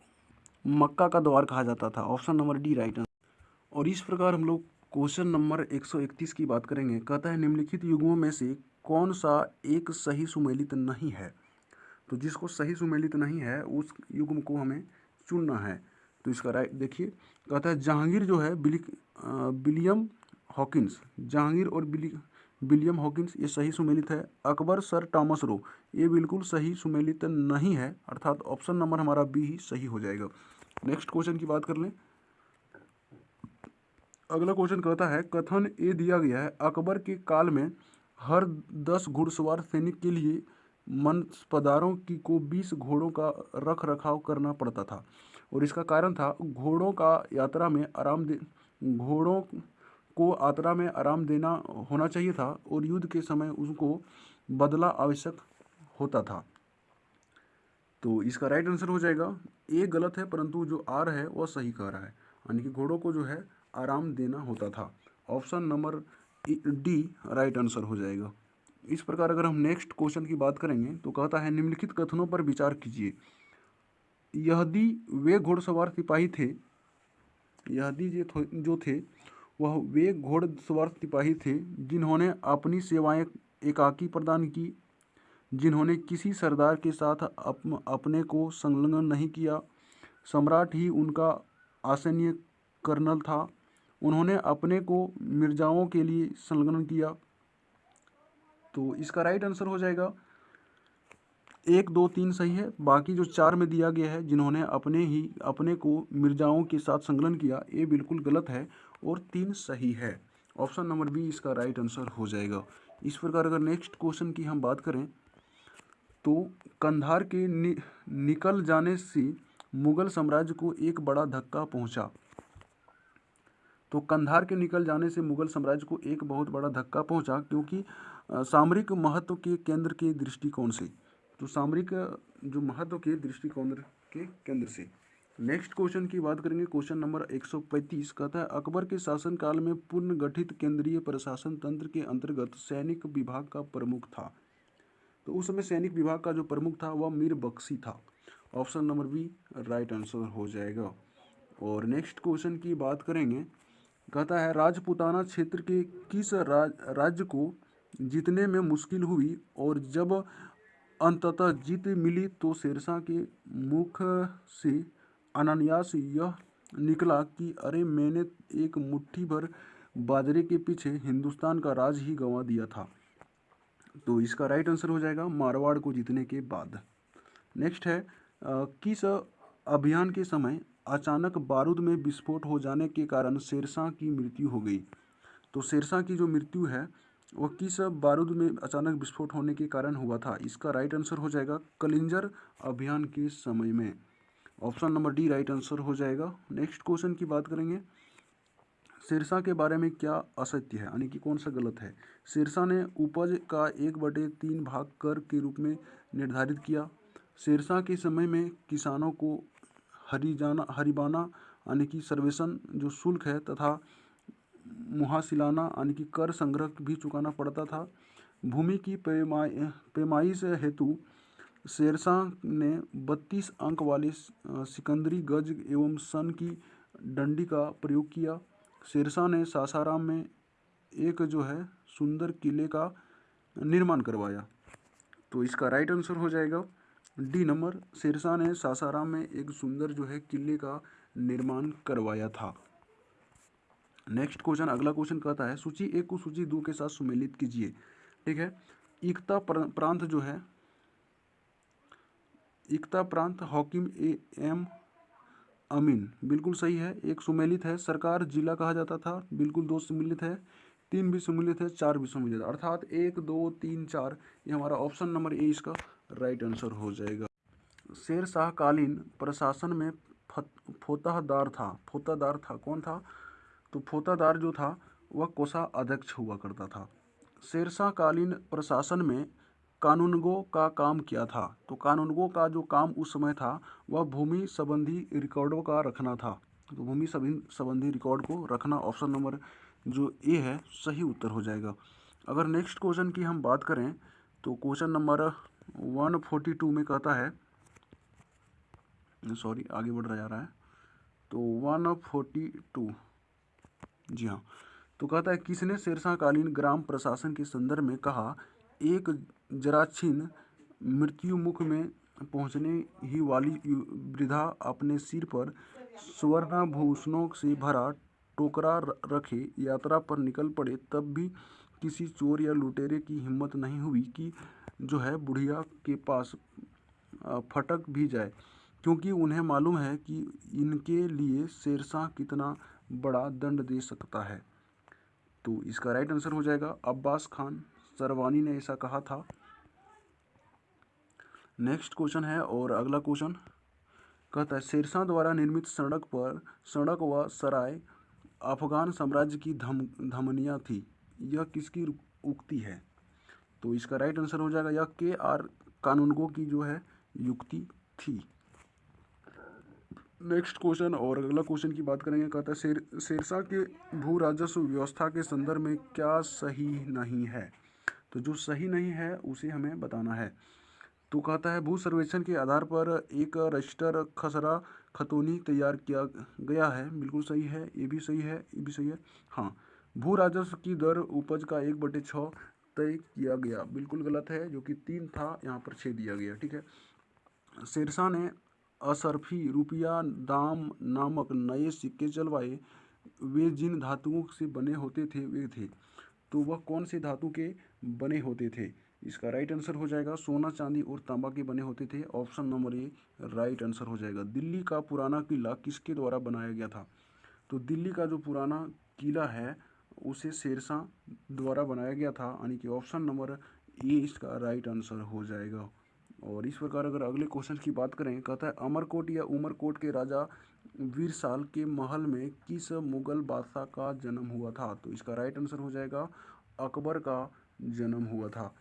[SPEAKER 1] मक्का का द्वार कहा जाता था। Option number D right answer और इस प्रकार हम लोग क्वेश्चन नंबर 131 की बात करेंगे। कहता है, निम्नलिखित युगों में से कौन सा एक सही सुमेलित नहीं है? तो जिसको सही सुमेलित नहीं है, उस युग्म को हमें चुनना है। तो इसका राइट देखिए, कहता है, जहांगीर जो है विलियम हॉकिंस, जहांगीर और बिली, विलियम हॉकिंस, ये सही सुमेलित है। अकबर, सर टॉमस रो, ये बिल्कुल सही सुमेलित नहीं है, अर्थात ऑप्शन नंबर हमारा बी ही सही हो जाएगा। नेक्स्ट क्वेश्चन की बात कर लें। अगला क्वेश्चन कहता है, कथन ये दिया गया है, अकबर के काल में हर दस घुड़सवार सैनिक के लिए मनस्पदारों की को बीस घोड़ों का रख रखाव करना पड़ता था। और इसका कारण था, घोड़ों का यात्रा में आराम दे, घोड़ों को यात्रा में आराम देना होना चाहिए था और युद्ध के समय उसको बदला आवश्यक होता था। तो इसका राइट आंसर हो जाएगा, ए गलत है, परंतु जो आर है, वह सही कह रहा है। यानी कि घोड़ों को जो है आराम देना होता था। Option number D right answer हो जाएगा। इस प्रकार अगर हम नेक्स्ट क्वेश्चन की बात करेंगे तो कहता है निम्नलिखित कथनों पर विचार कीजिए। यदि वे घोड़सवार सिपाही थे। यदि जो थे वह वे घोड़सवार सिपाही थे जिन्होंने अपनी सेवाएँ एकाकी प्रदान की जिन्होंने किसी सरदार के साथ अप, अपने को संलग्न नहीं किया। सम्राट ही उनका आसनीय कर्नल था। उन्होंने अपने को मिर्जाओं के लिए संलग्न किया। तो इसका राइट आंसर हो जाएगा। एक दो तीन सही है। बाकी जो चार में दिया गया है जिन्होंने अपने ही अपने को मिर्जाओं के साथ संलग्न किया ये बिल्कुल गलत है और तीन सही है। ऑप्शन नंबर बी इसका राइट आंसर हो जाएगा। इस प्रकार अगर नेक्स्ट क्वेश्चन की हम बात करें तो कंधार के नि, निकल जाने से मुगल साम्राज्य को एक बड़ा धक्का पहुँचा। तो कंधार के निकल जाने से मुगल साम्राज्य को एक बहुत बड़ा धक्का पहुँचा क्योंकि सामरिक महत्व के केंद्र के दृष्टिकोण से तो सामरिक जो महत्व के दृष्टिकोण के केंद्र से। नेक्स्ट क्वेश्चन की बात करेंगे क्वेश्चन नंबर 135 कहता है अकबर के शासनकाल में पूर्ण गठित केंद्रीय प्रशासन तंत्र के अंतर्गत सैनिक विभाग का प्रमुख था। तो उस समय सैनिक विभाग का जो प्रमुख था वह मीर बख्शी था। Option number B right answer हो जाएगा। और नेक्स्ट क्वेश्चन की बात करेंगे कहता है राजपुताना क्षेत्र के किस राज, राज्य को जीतने में मुश्किल हुई और जब अंततः जीत मिली तो शेरशाह के मुख से अनायास यह निकला कि अरे मैंने एक मुट्ठी भर बाजरे के पीछे हिंदुस्तान का राज ही गंवा दिया था। तो इसका राइट आंसर हो जाएगा मारवाड़ को जीतने के बाद। नेक्स्ट है किस अभियान के समय अचानक बारूद में विस्फोट हो जाने के कारण शेरशाह की मृत्यु हो गई? तो शेरशाह की जो मृत्यु है वह किस बारूद में अचानक विस्फोट होने के कारण हुआ था। इसका राइट आंसर हो जाएगा कलिंजर अभियान के समय में। Option number D right answer हो जाएगा। नेक्स्ट क्वेश्चन की बात करेंगे। शेरशाह के बारे में क्या असत्य है? यानी कि कौन सा गलत है? शेरशाह ने उपज का एक बटे तीन भाग कर के रूप में निर्धारित किया। शेरशाह के समय में किसानों को हरिजाना, हरिबाना, यानी कि सर्वेशन जो शुल्क है तथा मुहासिलाना, यानी कि कर संग्रह भी चुकाना पड़ता था। भूमि की पैमाई पैमाइश हेतु शेरशाह ने बत्तीस अंक वाले सिकंदरी गज एवं सन की डंडी का प्रयोग किया। शेरशाह ने सासाराम में एक जो है, सुंदर किले का निर्माण करवाया। तो इसका राइट आंसर हो जाएगा। डी नंबर शेरशाह ने सासाराम में एक सुंदर जो है, किले का निर्माण करवाया था। नेक्स्ट क्वेश्चन, अगला क्वेश्चन कहता है, सूची एक को सूची दो के साथ सुमेलित कीजिए। ठीक है? इकता प्रांत जो है इकता प्रांत हॉकिम ए एम अमीन। बिल्कुल सही है, एक सुमेलित है, सरकार जिला कहा जाता था, बिल्कुल दो सुमेलित है, तीन भी सुमेलित है, चार भी सुमेलित है। अर्थात एक, दो, तीन, चार, ये हमारा ऑप्शन नंबर ए, इसका राइट आंसर हो जाएगा। शेर शाह कालीन प्रशासन में फोतादार था फोतादार था, कौन था? तो फोतादार जो था, वह कोसा अध्यक्ष हुआ करता था। शेरशाह कालीन प्रशासन में कानूनगो का काम किया था। तो कानूनगो का जो काम उस समय था, वह भूमि संबंधी रिकॉर्डों का रखना था। तो भूमि संबंधी रिकॉर्ड को रखना ऑप्शन नंबर जो ए है, सही उत्तर हो जाएगा। अगर नेक्स्ट क्वेश्चन की हम बात करें तो question number one forty two में कहता है, सॉरी, आगे बढ़ रहा जा रहा है तो वन फोर्टी टू। जी हाँ। तो कहता है, किसने शेरशाह कालीन ग्राम प्रशासन के संदर्भ में कहा, एक जराछीन मृत्यु मुख में पहुँचने ही वाली वृद्धा अपने सिर पर स्वर्णाभूषणों से भरा टोकरा रखे यात्रा पर निकल पड़े, तब भी किसी चोर या लुटेरे की हिम्मत नहीं हुई कि जो है बुढ़िया के पास फटक भी जाए। क्योंकि उन्हें मालूम है कि इनके लिए शेरशाह कितना बड़ा दंड दे सकता है। तो इसका राइट आंसर हो जाएगा अब्बास खान। सरवानी ने ऐसा कहा था। नेक्स्ट क्वेश्चन है और अगला क्वेश्चन कहता है शेरशाह द्वारा निर्मित सड़क पर सड़क व सराय अफगान साम्राज्य की धम, धमनियाँ थी। यह किसकी उक्ति है? तो इसका राइट आंसर हो जाएगा यह के आर कानूनगो की जो है, युक्ति थी। नेक्स्ट क्वेश्चन और अगला क्वेश्चन की बात करेंगे, कहता है, शेर, शेरशाह के भू राजस्व व्यवस्था के संदर्भ में क्या सही नहीं है? तो जो सही नहीं है, उसे हमें बताना है। तो कहता है, भू सर्वेक्षण के आधार पर एक रजिस्टर खसरा खतौनी तैयार किया गया है। बिल्कुल सही है, ये भी सही है, ये भी सही है। हाँ भू राजस्व की दर उपज का एक बटे छः तय किया गया। बिल्कुल गलत है, जो कि तीन था, यहाँ पर छः दिया गया, ठीक है। शेरशाह ने असरफी रुपया दाम नामक नए सिक्के चलवाए वे जिन धातुओं से बने होते थे, वे थे। तो वह कौन से धातु के बने होते थे? इसका राइट आंसर हो जाएगा सोना, चांदी और तांबा के बने होते थे। Option number A right answer हो जाएगा। दिल्ली का पुराना किला किसके द्वारा बनाया गया था? तो दिल्ली का जो पुराना किला है, उसे शेरशाह द्वारा बनाया गया था। यानी कि ऑप्शन नंबर ए इसका राइट आंसर हो जाएगा। और इस प्रकार अगर अगले क्वेश्चन की बात करें, कहता है, अमरकोट या उमरकोट के राजा वीरसाल के महल में किस मुगल बादशाह का जन्म हुआ था? तो इसका राइट आंसर हो जाएगा, अकबर का जन्म हुआ था।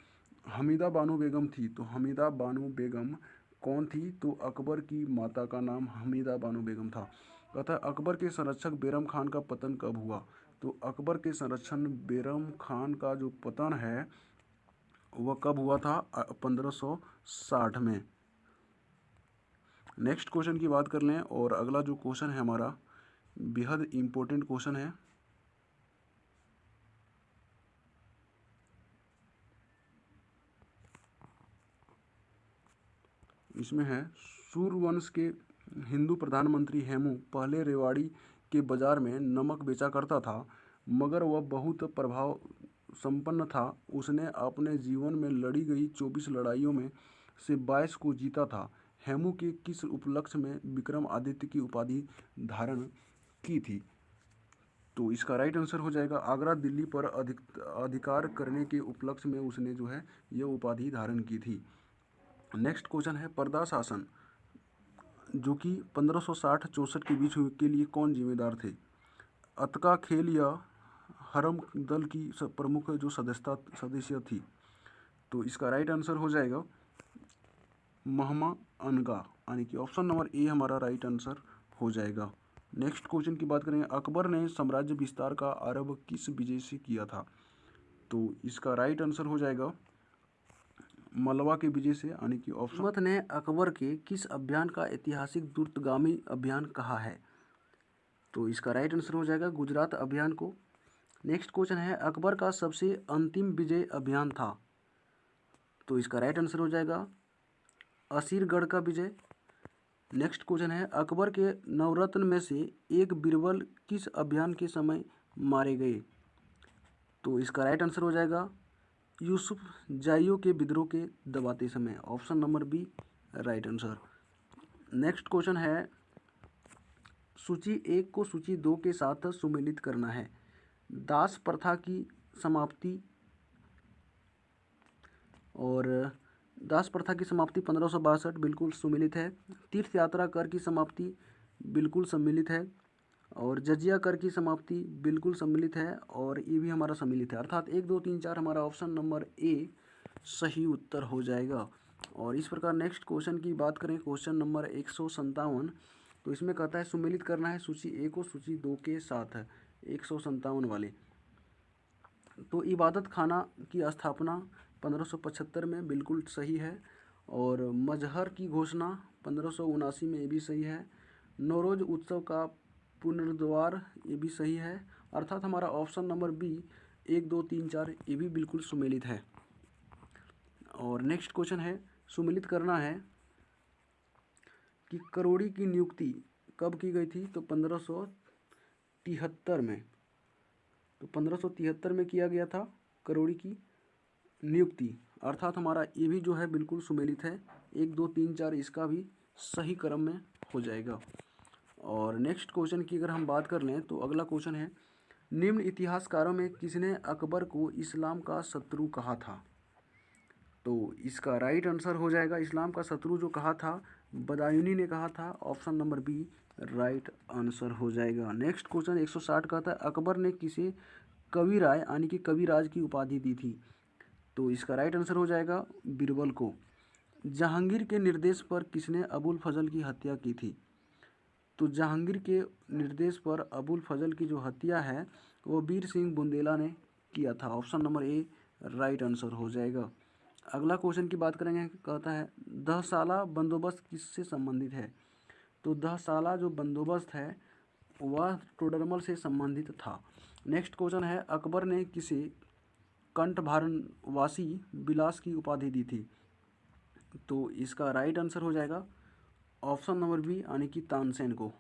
[SPEAKER 1] हमीदा बानो बेगम थी तो हमीदा बानो बेगम कौन थी? तो अकबर की माता का नाम हमीदा बानो बेगम था। कहता है, अकबर के संरक्षक बेरम खान का पतन कब हुआ? तो अकबर के संरक्षण बेरम खान का जो पतन है वह कब हुआ था? 1560 में। नेक्स्ट क्वेश्चन की बात कर लें और अगला जो क्वेश्चन है हमारा, बेहद इम्पोर्टेंट क्वेश्चन है। इसमें है, सूर्यवंश के हिंदू प्रधानमंत्री हेमू पहले रेवाड़ी के बाज़ार में नमक बेचा करता था, मगर वह बहुत प्रभाव संपन्न था। उसने अपने जीवन में लड़ी गई चौबीस लड़ाइयों में से बाईस को जीता था। हेमू के किस उपलक्ष्य में विक्रम आदित्य की उपाधि धारण की थी? तो इसका राइट आंसर हो जाएगा, आगरा, दिल्ली पर अधिक, अधिकार करने के उपलक्ष्य में उसने जो है, यह उपाधि धारण की थी। नेक्स्ट क्वेश्चन है, पर्दा शासन, जो कि 1560 चौंसठ के बीच के लिए कौन जिम्मेदार थे? अतका खेल या हरम दल की प्रमुख जो सदस्यता, सदस्य थी। तो इसका राइट आंसर हो जाएगा महमा अनगा, यानी कि ऑप्शन नंबर ए हमारा राइट आंसर हो जाएगा। नेक्स्ट क्वेश्चन की बात करें अकबर ने साम्राज्य विस्तार का आरंभ किस विजय से किया था? तो इसका राइट आंसर हो जाएगा मलवा के विजय से, यानी कि ऑप्शन ने अकबर के किस अभियान का ऐतिहासिक द्रुतगामी अभियान कहा है? तो इसका राइट आंसर हो जाएगा गुजरात अभियान को नेक्स्ट क्वेश्चन है, अकबर का सबसे अंतिम विजय अभियान था। तो इसका राइट आंसर हो जाएगा, असीरगढ़ का विजय। नेक्स्ट क्वेश्चन है, अकबर के नवरत्न में से एक बीरबल किस अभियान के समय मारे गए? तो इसका राइट आंसर हो जाएगा, यूसुफ जाइयो के विद्रोह के दबाते समय। Option number B right answer next question है, सूची एक को सूची दो के साथ सुमेलित करना है। दास प्रथा की समाप्ति और दास प्रथा की समाप्ति पंद्रह बिल्कुल सुमिलित है। तीर्थ यात्रा कर की समाप्ति बिल्कुल सम्मिलित है और जजिया कर की समाप्ति बिल्कुल सम्मिलित है और ये भी हमारा सम्मिलित है। अर्थात एक, दो, तीन, चार हमारा ऑप्शन नंबर ए सही उत्तर हो जाएगा। और इस प्रकार नेक्स्ट क्वेश्चन की बात करें, क्वेश्चन नंबर एक तो इसमें कहता है, सुमिलित करना है सूची ए को, सूची दो के साथ। है एक सौ संतावन वाले। तो इबादत खाना की स्थापना पंद्रह सौ पचहत्तर में बिल्कुल सही है और मजहर की घोषणा पंद्रह में ये भी सही है। नौरोज उत्सव का पुनर्द्वार ये भी सही है। अर्थात हमारा ऑप्शन नंबर बी, एक, दो, तीन, चार, ये भी बिल्कुल सुमेलित है। और नेक्स्ट क्वेश्चन है, सुमिलित करना है कि करोड़ी की नियुक्ति कब की गई थी? तो पंद्रह तिहत्तर में। तो पंद्रह सौ तिहत्तर में किया गया था करोड़ी की नियुक्ति। अर्थात हमारा ये भी जो है बिल्कुल सुमेलित है। एक, दो, तीन, चार इसका भी सही क्रम में हो जाएगा। और नेक्स्ट क्वेश्चन की अगर हम बात कर लें तो अगला क्वेश्चन है, निम्न इतिहासकारों में किसने अकबर को इस्लाम का शत्रु कहा था? तो इसका राइट आंसर हो जाएगा इस्लाम का शत्रु जो कहा था, बदायूनी ने कहा था, option number B right answer हो जाएगा। नेक्स्ट क्वेश्चन 160 का था। अकबर ने किसे कवि राय, यानी कि कविराज की उपाधि दी थी? तो इसका राइट आंसर हो जाएगा बीरबल को। जहांगीर के निर्देश पर किसने अबुल फजल की हत्या की थी? तो जहांगीर के निर्देश पर अबुल फजल की जो हत्या है, वो वीर सिंह बुंदेला ने किया था। Option number A, right answer हो जाएगा। अगला क्वेश्चन की बात करेंगे, कहता है दहसाला बंदोबस्त किससे संबंधित है? तो दहसाला जो बंदोबस्त है, वह टोडरमल से संबंधित था। नेक्स्ट क्वेश्चन है, अकबर ने किसे कंठभारनवासी बिलास की उपाधि दी थी? तो इसका राइट आंसर हो जाएगा ऑप्शन नंबर बी यानी कि तानसेन को।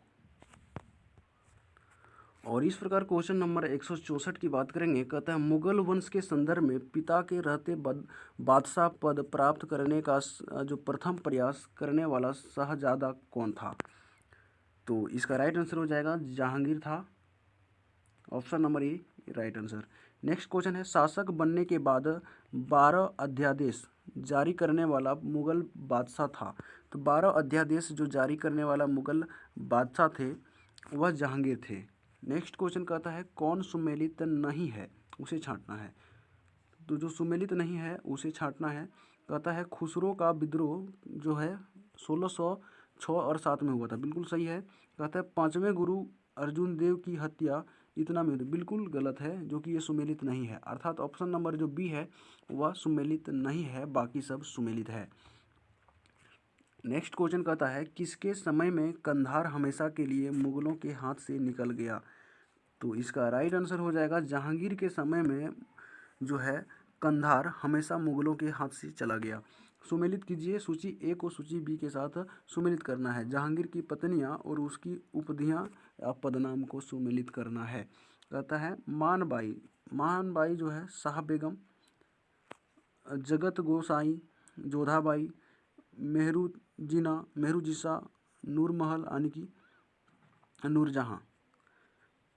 [SPEAKER 1] और इस प्रकार क्वेश्चन नंबर एक सौ चौंसठ की बात करेंगे कहता है मुगल वंश के संदर्भ में पिता के रहते बादशाह पद प्राप्त करने का जो प्रथम प्रयास करने वाला शाहजादा कौन था? तो इसका राइट आंसर हो जाएगा जहांगीर था। Option number A right answer next question है, शासक बनने के बाद बारह अध्यादेश जारी करने वाला मुगल बादशाह था। तो बारह अध्यादेश जो जारी करने वाला मुगल बादशाह थे, वह जहांगीर थे। नेक्स्ट क्वेश्चन कहता है, कौन सुमेलित नहीं है? उसे छांटना है। तो जो सुमेलित नहीं है, उसे छांटना है। कहता है, खुसरो का विद्रोह जो है, सोलह छः और सात में हुआ था। बिल्कुल सही है। कहता है, पाँचवें गुरु अर्जुन देव की हत्या इतना में बिल्कुल गलत है, जो कि ये सुमेलित नहीं है। अर्थात ऑप्शन नंबर जो बी है, वह सुमेलित नहीं है, बाकी सब सुमेलित है। नेक्स्ट क्वेश्चन कहता है, किसके समय में कंधार हमेशा के लिए मुगलों के हाथ से निकल गया? तो इसका राइट आंसर हो जाएगा, जहांगीर के समय में जो है, कंधार हमेशा मुगलों के हाथ से चला गया। सुमेलित कीजिए। सूची ए को सूची बी के साथ सुमेलित करना है। जहांगीर की पत्नियाँ और उसकी उपधियाँ पदनाम को सुमेलित करना है। कहता है, मानबाई मानबाई जो है, शाह बेगम, जगत गोसाई, जोधाबाई मेहरू जिना मेहरू जिसा नूरमहल, यानी कि नूरजहाँ।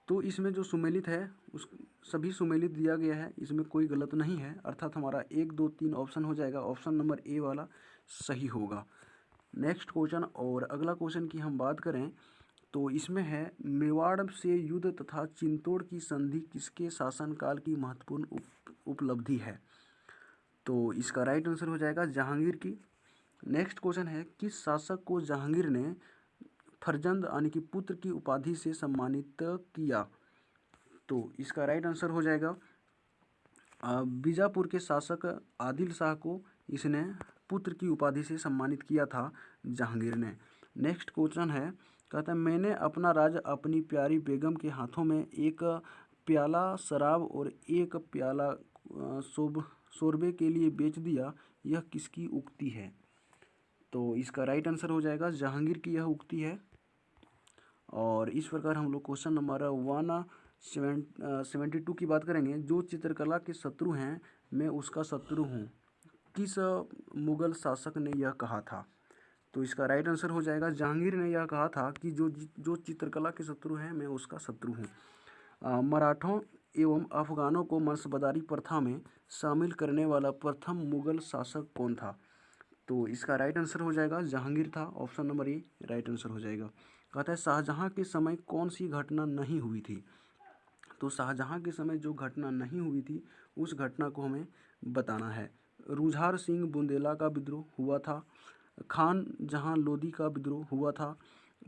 [SPEAKER 1] तो इसमें जो सुमेलित है, उस सभी सुमेलित दिया गया है। इसमें कोई गलत नहीं है। अर्थात हमारा एक दो तीन ऑप्शन हो जाएगा। ऑप्शन नंबर ए वाला सही होगा। नेक्स्ट क्वेश्चन और अगला क्वेश्चन की हम बात करें तो इसमें है मेवाड़ से युद्ध तथा चिंतोड़ की संधि किसके शासनकाल की महत्वपूर्ण उप, उपलब्धि है? तो इसका राइट आंसर हो जाएगा जहांगीर की। नेक्स्ट क्वेश्चन है किस शासक को जहांगीर ने फरजंद यानी कि पुत्र की उपाधि से सम्मानित किया? तो इसका राइट आंसर हो जाएगा बीजापुर के शासक आदिल शाह को इसने पुत्र की उपाधि से सम्मानित किया था जहांगीर ने। नेक्स्ट क्वेश्चन है, कहता है, मैंने अपना राज अपनी प्यारी बेगम के हाथों में एक प्याला शराब और एक प्याला शोब, शोरबे के लिए बेच दिया, यह किसकी उक्ति है? तो इसका राइट आंसर हो जाएगा, जहांगीर की यह उक्ति है। और इस प्रकार हम लोग question number one seventy two की बात करेंगे, जो चित्रकला के शत्रु हैं, मैं उसका शत्रु हूँ। किस मुगल शासक ने यह कहा था? तो इसका राइट आंसर हो जाएगा, जहांगीर ने यह कहा था कि जो जो चित्रकला के शत्रु हैं, मैं उसका शत्रु हूँ। मराठों एवं अफगानों को मनसबदारी प्रथा में शामिल करने वाला प्रथम मुगल शासक कौन था? तो इसका राइट आंसर हो जाएगा, जहांगीर था। Option number A right answer हो जाएगा। कहता है शाहजहाँ के समय कौन सी घटना नहीं हुई थी? तो शाहजहाँ के समय जो घटना नहीं हुई थी, उस घटना को हमें बताना है। रुझार सिंह बुंदेला का विद्रोह हुआ था, खान जहाँ लोधी का विद्रोह हुआ था,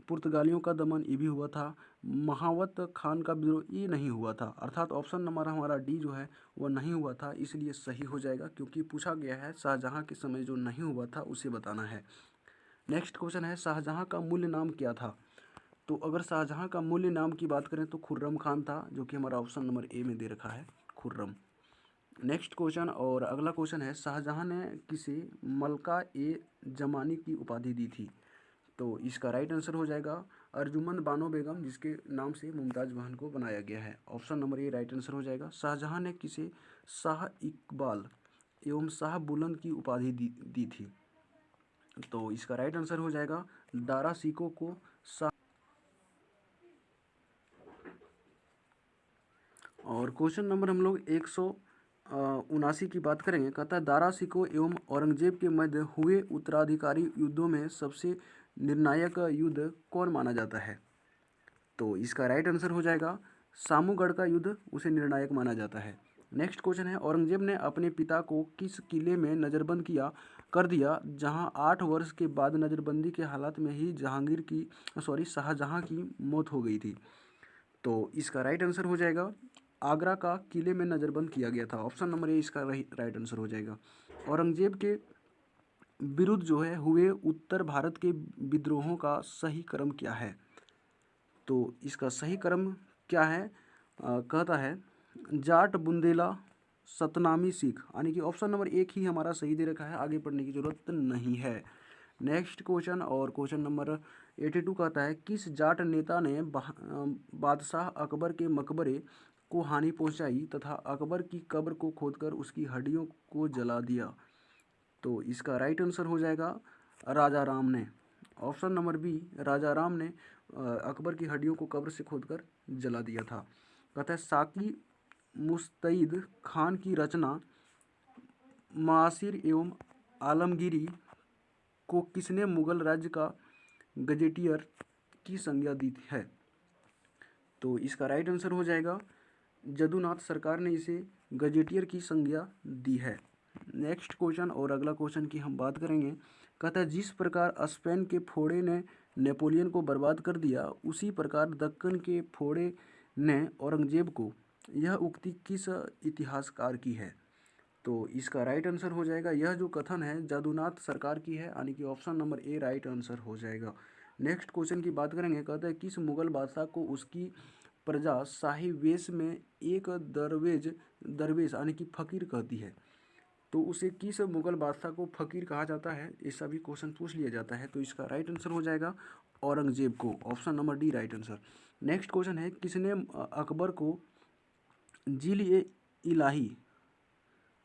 [SPEAKER 1] पुर्तगालियों का दमन ये भी हुआ था, महावत खान का विद्रोह ये नहीं हुआ था। अर्थात ऑप्शन नंबर हमारा डी जो है, वो नहीं हुआ था, इसलिए सही हो जाएगा, क्योंकि पूछा गया है शाहजहाँ के समय जो नहीं हुआ था, उसे बताना है। नेक्स्ट क्वेश्चन है, शाहजहाँ का मूल्य नाम क्या था? तो अगर शाहजहाँ का मूल्य नाम की बात करें तो खुर्रम खान था जो कि हमारा ऑप्शन नंबर ए में दे रखा है खुर्रम। नेक्स्ट क्वेश्चन और अगला क्वेश्चन है शाहजहाँ ने किसे मलका ए जमानी की उपाधि दी थी? तो इसका राइट आंसर हो जाएगा अर्जुमंद बानो बेगम जिसके नाम से मुमताज़ बहन को बनाया गया है। Option number A right answer हो जाएगा शाहजहाँ ने किसे शाह इकबाल एवं शाह बुलंद की उपाधि दी, दी थी? तो इसका राइट आंसर हो जाएगा दारा सिको को शाह और क्वेश्चन नंबर हम लोग एक सौ उनासी की बात करेंगे। कहता है दारा सिको एवं औरंगज़ेब के मध्य हुए उत्तराधिकारी युद्धों में सबसे निर्णायक युद्ध कौन माना जाता है? तो इसका राइट आंसर हो जाएगा, सामूगढ़ का युद्ध उसे निर्णायक माना जाता है। नेक्स्ट क्वेश्चन है, औरंगज़ेब ने अपने पिता को किस किले में नज़रबंद किया, कर दिया, जहाँ आठ वर्ष के बाद नज़रबंदी के हालात में ही जहांगीर की, सॉरी, शाहजहां की मौत हो गई थी? तो इसका राइट आंसर हो जाएगा आगरा का किले में नज़रबंद किया गया था। ऑप्शन नंबर ए इसका राइट आंसर हो जाएगा। औरंगज़ेब के विरुद्ध जो है हुए उत्तर भारत के विद्रोहों का सही क्रम क्या है? तो इसका सही क्रम क्या है? आ, कहता है जाट बुंदेला सतनामी सिख। यानी कि ऑप्शन नंबर एक ही हमारा सही दे रखा है आगे पढ़ने की ज़रूरत नहीं है। नेक्स्ट क्वेश्चन और क्वेश्चन नंबर एटी टू कहता है किस जाट नेता ने बादशाह अकबर के मकबरे को हानि पहुंचाई तथा अकबर की कब्र को खोदकर उसकी हड्डियों को जला दिया। तो इसका राइट आंसर हो जाएगा राजा राम ने। Option number B Raja Ram ने अकबर की हड्डियों को कब्र से खोदकर जला दिया था। कहता है साकी मुस्तैद खान की रचना मासिर एवं आलमगिरी को किसने मुगल राज्य का गजेटियर की संज्ञा दी है? तो इसका राइट आंसर हो जाएगा जदुनाथ सरकार ने इसे गजेटियर की संज्ञा दी है। नेक्स्ट क्वेश्चन और अगला क्वेश्चन की हम बात करेंगे। कहता जिस प्रकार स्पेन के फोड़े ने नेपोलियन को बर्बाद कर दिया, उसी प्रकार दक्कन के फोड़े ने औरंगज़ेब को। यह उक्ति किस इतिहासकार की है? तो इसका राइट आंसर हो जाएगा। यह जो कथन है, जादूनाथ सरकार की है, यानी कि option number A right answer हो जाएगा। नेक्स्ट क्वेश्चन की बात करेंगे। कहते हैं, किस मुगल बादशाह को उसकी प्रजा शाही वेश में एक दरवेज, दरवेश यानी कि फ़कीर कहती है। तो उसे किस मुगल बादशाह को फ़कीर कहा जाता है? ये सभी क्वेश्चन पूछ लिया जाता है तो इसका राइट आंसर हो जाएगा औरंगज़ेब को। Option number D right answer next question है, किसने अकबर को जिल ए इलाही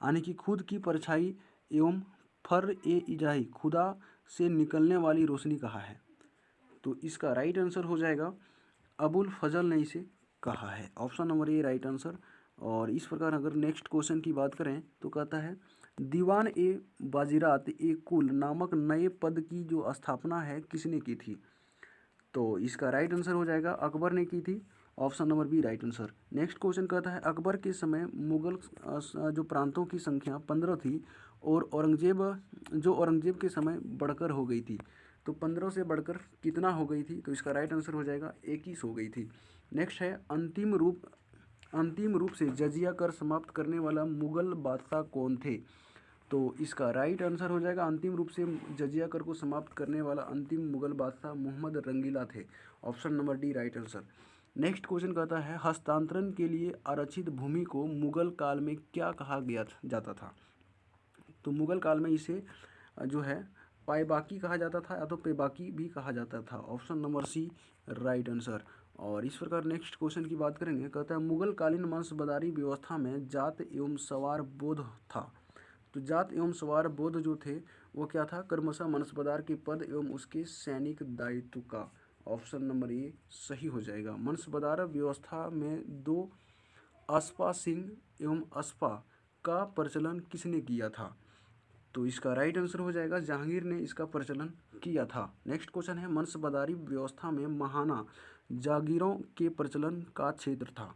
[SPEAKER 1] यानी कि खुद की परछाई एवं फर ए इजाही, खुदा से निकलने वाली रोशनी कहा है? तो इसका राइट आंसर हो जाएगा अबुल फजल ने इसे कहा है। Option number A, right answer. और इस प्रकार अगर नेक्स्ट क्वेश्चन की बात करें तो कहता है, दीवान ए बाजीरात ए कुल नामक नए पद की जो स्थापना है, किसने की थी? तो इसका राइट आंसर हो जाएगा अकबर ने की थी। Option number B, right answer. Next question कहता है, अकबर के समय मुगल जो प्रांतों की संख्या पंद्रह थी और औरंगज़ेब, जो औरंगज़ेब के समय बढ़कर हो गई थी। तो पंद्रह से बढ़कर कितना हो गई थी? तो इसका राइट आंसर हो जाएगा, इक्कीस हो गई थी। नेक्स्ट है, अंतिम रूप अंतिम रूप से जजिया कर समाप्त करने वाला मुगल बादशाह कौन थे? तो इसका राइट आंसर हो जाएगा, अंतिम रूप से जजिया कर को समाप्त करने वाला अंतिम मुगल बादशाह मोहम्मद रंगीला थे। Option number D right answer next question कहता है, हस्तांतरण के लिए आरक्षित भूमि को मुगल काल में क्या कहा गया जाता था? तो मुगल काल में इसे, जो है पाएबाकी कहा जाता था या तो पेबाकी भी कहा जाता था। Option number C, right answer. और इस प्रकार नेक्स्ट क्वेश्चन की बात करेंगे, कहता है मुगल कालीन वंशबदारी व्यवस्था में जात एवं सवार बोध था। तो जात एवं सवार बोध जो थे, वो क्या था? कर्मशा मनसबदार के पद एवं उसके सैनिक दायित्व का। ऑप्शन नंबर ए, सही हो जाएगा। मनसबदार व्यवस्था में दो अस्पा सिंह एवं अस्पा का प्रचलन किसने किया था? तो इसका राइट आंसर हो जाएगा, जहांगीर ने इसका प्रचलन किया था। नेक्स्ट क्वेश्चन है, मनसबदारी व्यवस्था में महाना, जागीरों के प्रचलन का क्षेत्र था।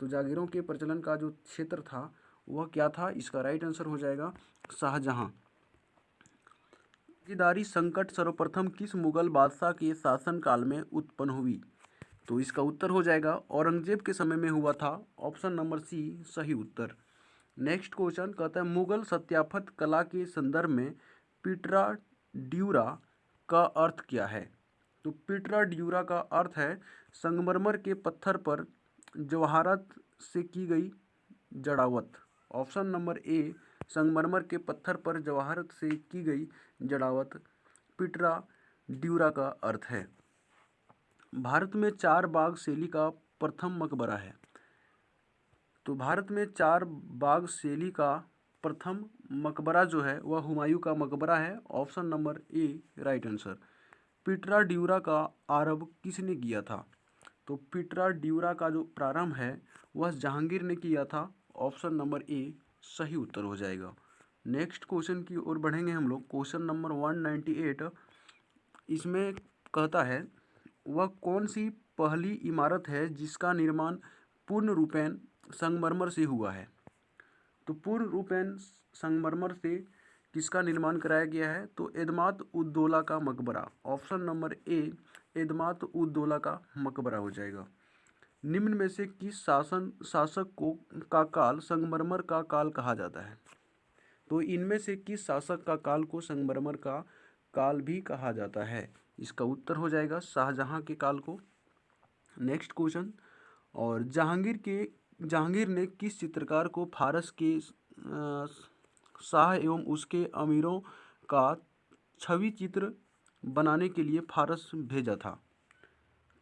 [SPEAKER 1] तो जागीरों के प्रचलन का जो क्षेत्र था, वह क्या था? इसका राइट आंसर हो जाएगा, शाहजहां। भागीदारी संकट सर्वप्रथम किस मुगल बादशाह के शासनकाल में उत्पन्न हुई? तो इसका उत्तर हो जाएगा, औरंगज़ेब के समय में हुआ था। ऑप्शन नंबर सी सही उत्तर। नेक्स्ट क्वेश्चन कहता है, मुगल सत्यापत कला के संदर्भ में पिटरा ड्यूरा का अर्थ क्या है? तो पिटरा ड्यूरा का अर्थ है, संगमरमर के पत्थर पर जवाहरत से की गई जड़ावत। ऑप्शन नंबर ए, संगमरमर के पत्थर पर जवाहर से की गई जड़ावत पिटरा ड्यूरा का अर्थ है। भारत में चार बाग शैली का प्रथम मकबरा है। तो भारत में चार बाग शैली का प्रथम मकबरा जो है, वह हुमायूं का मकबरा है। Option number A right answer pietra dura का आरंभ किसने किया था? तो पिटरा ड्यूरा का जो प्रारंभ है, वह जहांगीर ने किया था। ऑप्शन नंबर ए, सही उत्तर हो जाएगा। नेक्स्ट क्वेश्चन की ओर बढ़ेंगे हम लोग। Question number one ninety eight, इसमें कहता है, वह कौन सी पहली इमारत है जिसका निर्माण पूर्ण रूपेण संगमरमर से हुआ है। तो पूर्ण रूपेण संगमरमर से किसका निर्माण कराया गया है? तो एदमात उद्दोला का मकबरा। ऑप्शन नंबर ए, एदमात उद्दोला का मकबरा हो जाएगा। निम्न में से किस शासन, शासक को, का काल संगमरमर का काल कहा जाता है? तो इनमें से किस शासक का काल को संगमरमर का काल भी कहा जाता है? इसका उत्तर हो जाएगा शाहजहां के काल को। Next question. और जहांगीर के जहांगीर ने किस चित्रकार को फारस के शाह एवं उसके अमीरों का छवि चित्र बनाने के लिए फारस भेजा था?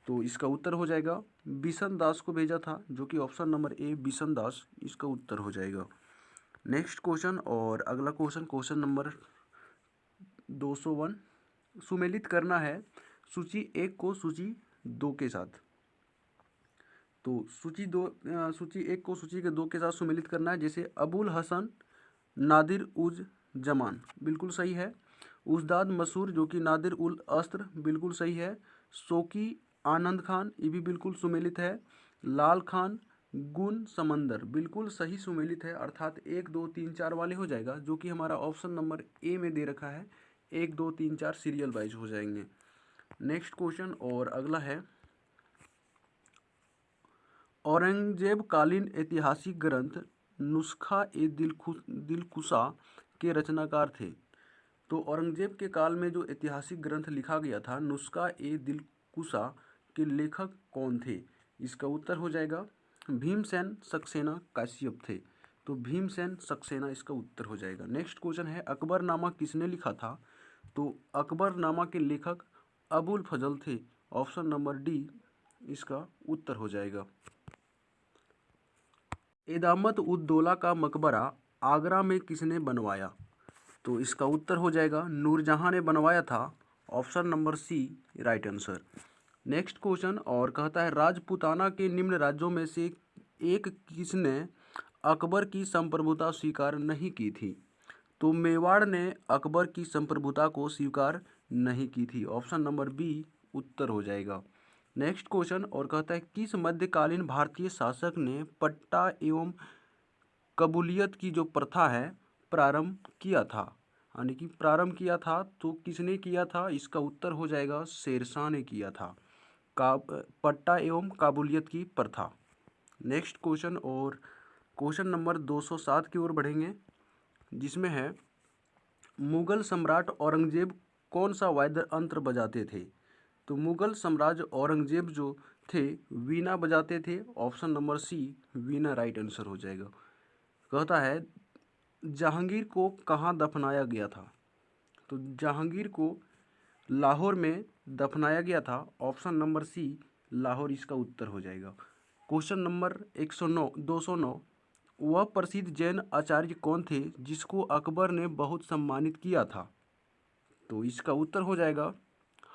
[SPEAKER 1] तो इसका उत्तर हो जाएगा, बिशन दास को भेजा था, जो कि option number A, Bishan Das, इसका उत्तर हो जाएगा। नेक्स्ट क्वेश्चन और अगला क्वेश्चन क्वेश्चन नंबर दो सौ वन, सुमेलित करना है, सूची एक को सूची दो के साथ। तो सूची दो सूची एक को सूची के दो के साथ सुमेलित करना है, जैसे अबुल हसन, नादिर उज जमान। बिल्कुल सही है। उजदाद मसूर, जो कि नादिर उल अस्त्र, बिल्कुल सही है। सोकी आनंद खान, ये भी बिल्कुल सुमेलित है। लाल खान, गुन समंदर, बिल्कुल सही सुमेलित है। अर्थात एक, दो, तीन, चार वाले हो जाएगा, जो कि हमारा ऑप्शन नंबर ए में दे रखा है। एक, दो, तीन, चार सीरियल वाइज हो जाएँगे। नेक्स्ट क्वेश्चन और अगला है। औरंगज़ेब कालीन ऐतिहासिक ग्रंथ नुस्खा ए दिलखु दिलकुशा के रचनाकार थे। तो औरंगज़ेब के काल में जो ऐतिहासिक ग्रंथ लिखा गया था, नुस्खा ए दिलकुशा के लेखक कौन थे? इसका उत्तर हो जाएगा, भीमसेन सक्सेना काश्यप थे। तो भीमसेन सक्सेना इसका उत्तर हो जाएगा। नेक्स्ट क्वेश्चन है, अकबर नामा किसने लिखा था? तो अकबर नामा के लेखक अबुल फजल थे। ऑप्शन नंबर डी इसका उत्तर हो जाएगा। एदामत उद्दौला का मकबरा आगरा में किसने बनवाया? तो इसका उत्तर हो जाएगा, नूरजहाँ ने बनवाया था। Option number C, right answer. Next question, और कहता है, राजपुताना के निम्न राज्यों में से एक किसने अकबर की संप्रभुता स्वीकार नहीं की थी? तो मेवाड़ ने अकबर की संप्रभुता को स्वीकार नहीं की थी। ऑप्शन नंबर बी, उत्तर हो जाएगा। नेक्स्ट क्वेश्चन और कहता है, किस मध्यकालीन भारतीय शासक ने पट्टा एवं कबूलियत की जो प्रथा है, प्रारंभ किया था? यानी कि प्रारंभ किया था तो किसने किया था? इसका उत्तर हो जाएगा, शेरशाह ने किया था। का पट्टा एवं काबुलियत की प्रथा। नेक्स्ट क्वेश्चन और क्वेश्चन नंबर 207 की ओर बढ़ेंगे, जिसमें है, मुगल सम्राट औरंगज़ेब कौन सा वाद्य अंत्र बजाते थे? तो मुगल साम्राज्य औरंगज़ेब जो थे, वीणा बजाते थे। Option number C, veena right answer हो जाएगा। कहता है, जहांगीर को कहाँ दफनाया गया था? तो जहांगीर को लाहौर में दफनाया गया था। ऑप्शन नंबर सी, लाहौर इसका उत्तर हो जाएगा। क्वेश्चन नंबर एक सौ नौ, दो सौ नौ। वह प्रसिद्ध जैन आचार्य कौन थे, जिसको अकबर ने बहुत सम्मानित किया था? तो इसका उत्तर हो जाएगा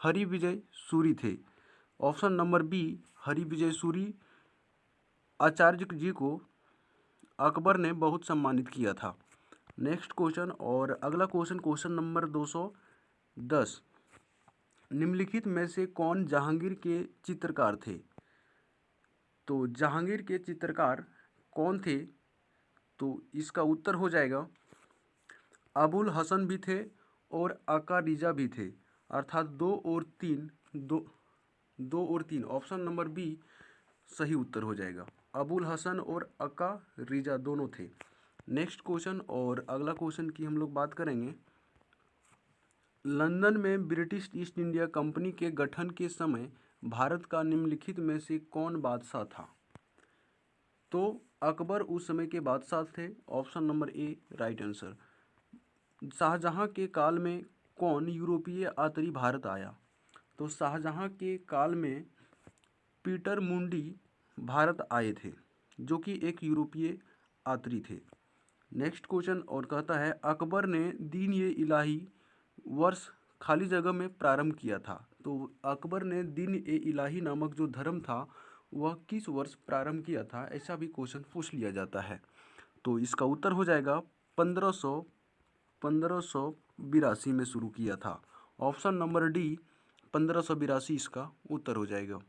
[SPEAKER 1] हरि विजय सूरी थे। Option number B, Hari Vijay Suri. Acharya ji को अकबर ने बहुत सम्मानित किया था। नेक्स्ट क्वेश्चन और अगला क्वेश्चन क्वेश्चन नंबर दो सौ दस। निम्नलिखित में से कौन जहांगीर के चित्रकार थे? तो जहांगीर के चित्रकार कौन थे? तो इसका उत्तर हो जाएगा, अबुल हसन भी थे और आका रिजा भी थे। अर्थात दो और तीन, दो दो और तीन। ऑप्शन नंबर बी सही उत्तर हो जाएगा। अबुल हसन और अका रिजा दोनों थे। नेक्स्ट क्वेश्चन और अगला क्वेश्चन की हम लोग बात करेंगे। लंदन में ब्रिटिश ईस्ट इंडिया कंपनी के गठन के समय भारत का निम्नलिखित में से कौन बादशाह था? तो अकबर उस समय के बादशाह थे। Option number A, right answer. Shahjahan के काल में कौन यूरोपीय यात्री भारत आया? तो शाहजहाँ के काल में पीटर मुंडी भारत आए थे, जो कि एक यूरोपीय यात्री थे। नेक्स्ट क्वेश्चन और कहता है, अकबर ने दीन ये इलाही वर्ष खाली जगह में प्रारंभ किया था। तो अकबर ने दीन ए इलाही नामक जो धर्म था, वह किस वर्ष प्रारंभ किया था? ऐसा भी क्वेश्चन पूछ लिया जाता है। तो इसका उत्तर हो जाएगा, पंद्रह सौ पंद्रह में शुरू किया था। ऑप्शन नंबर डी पंद्रह इसका उत्तर हो जाएगा।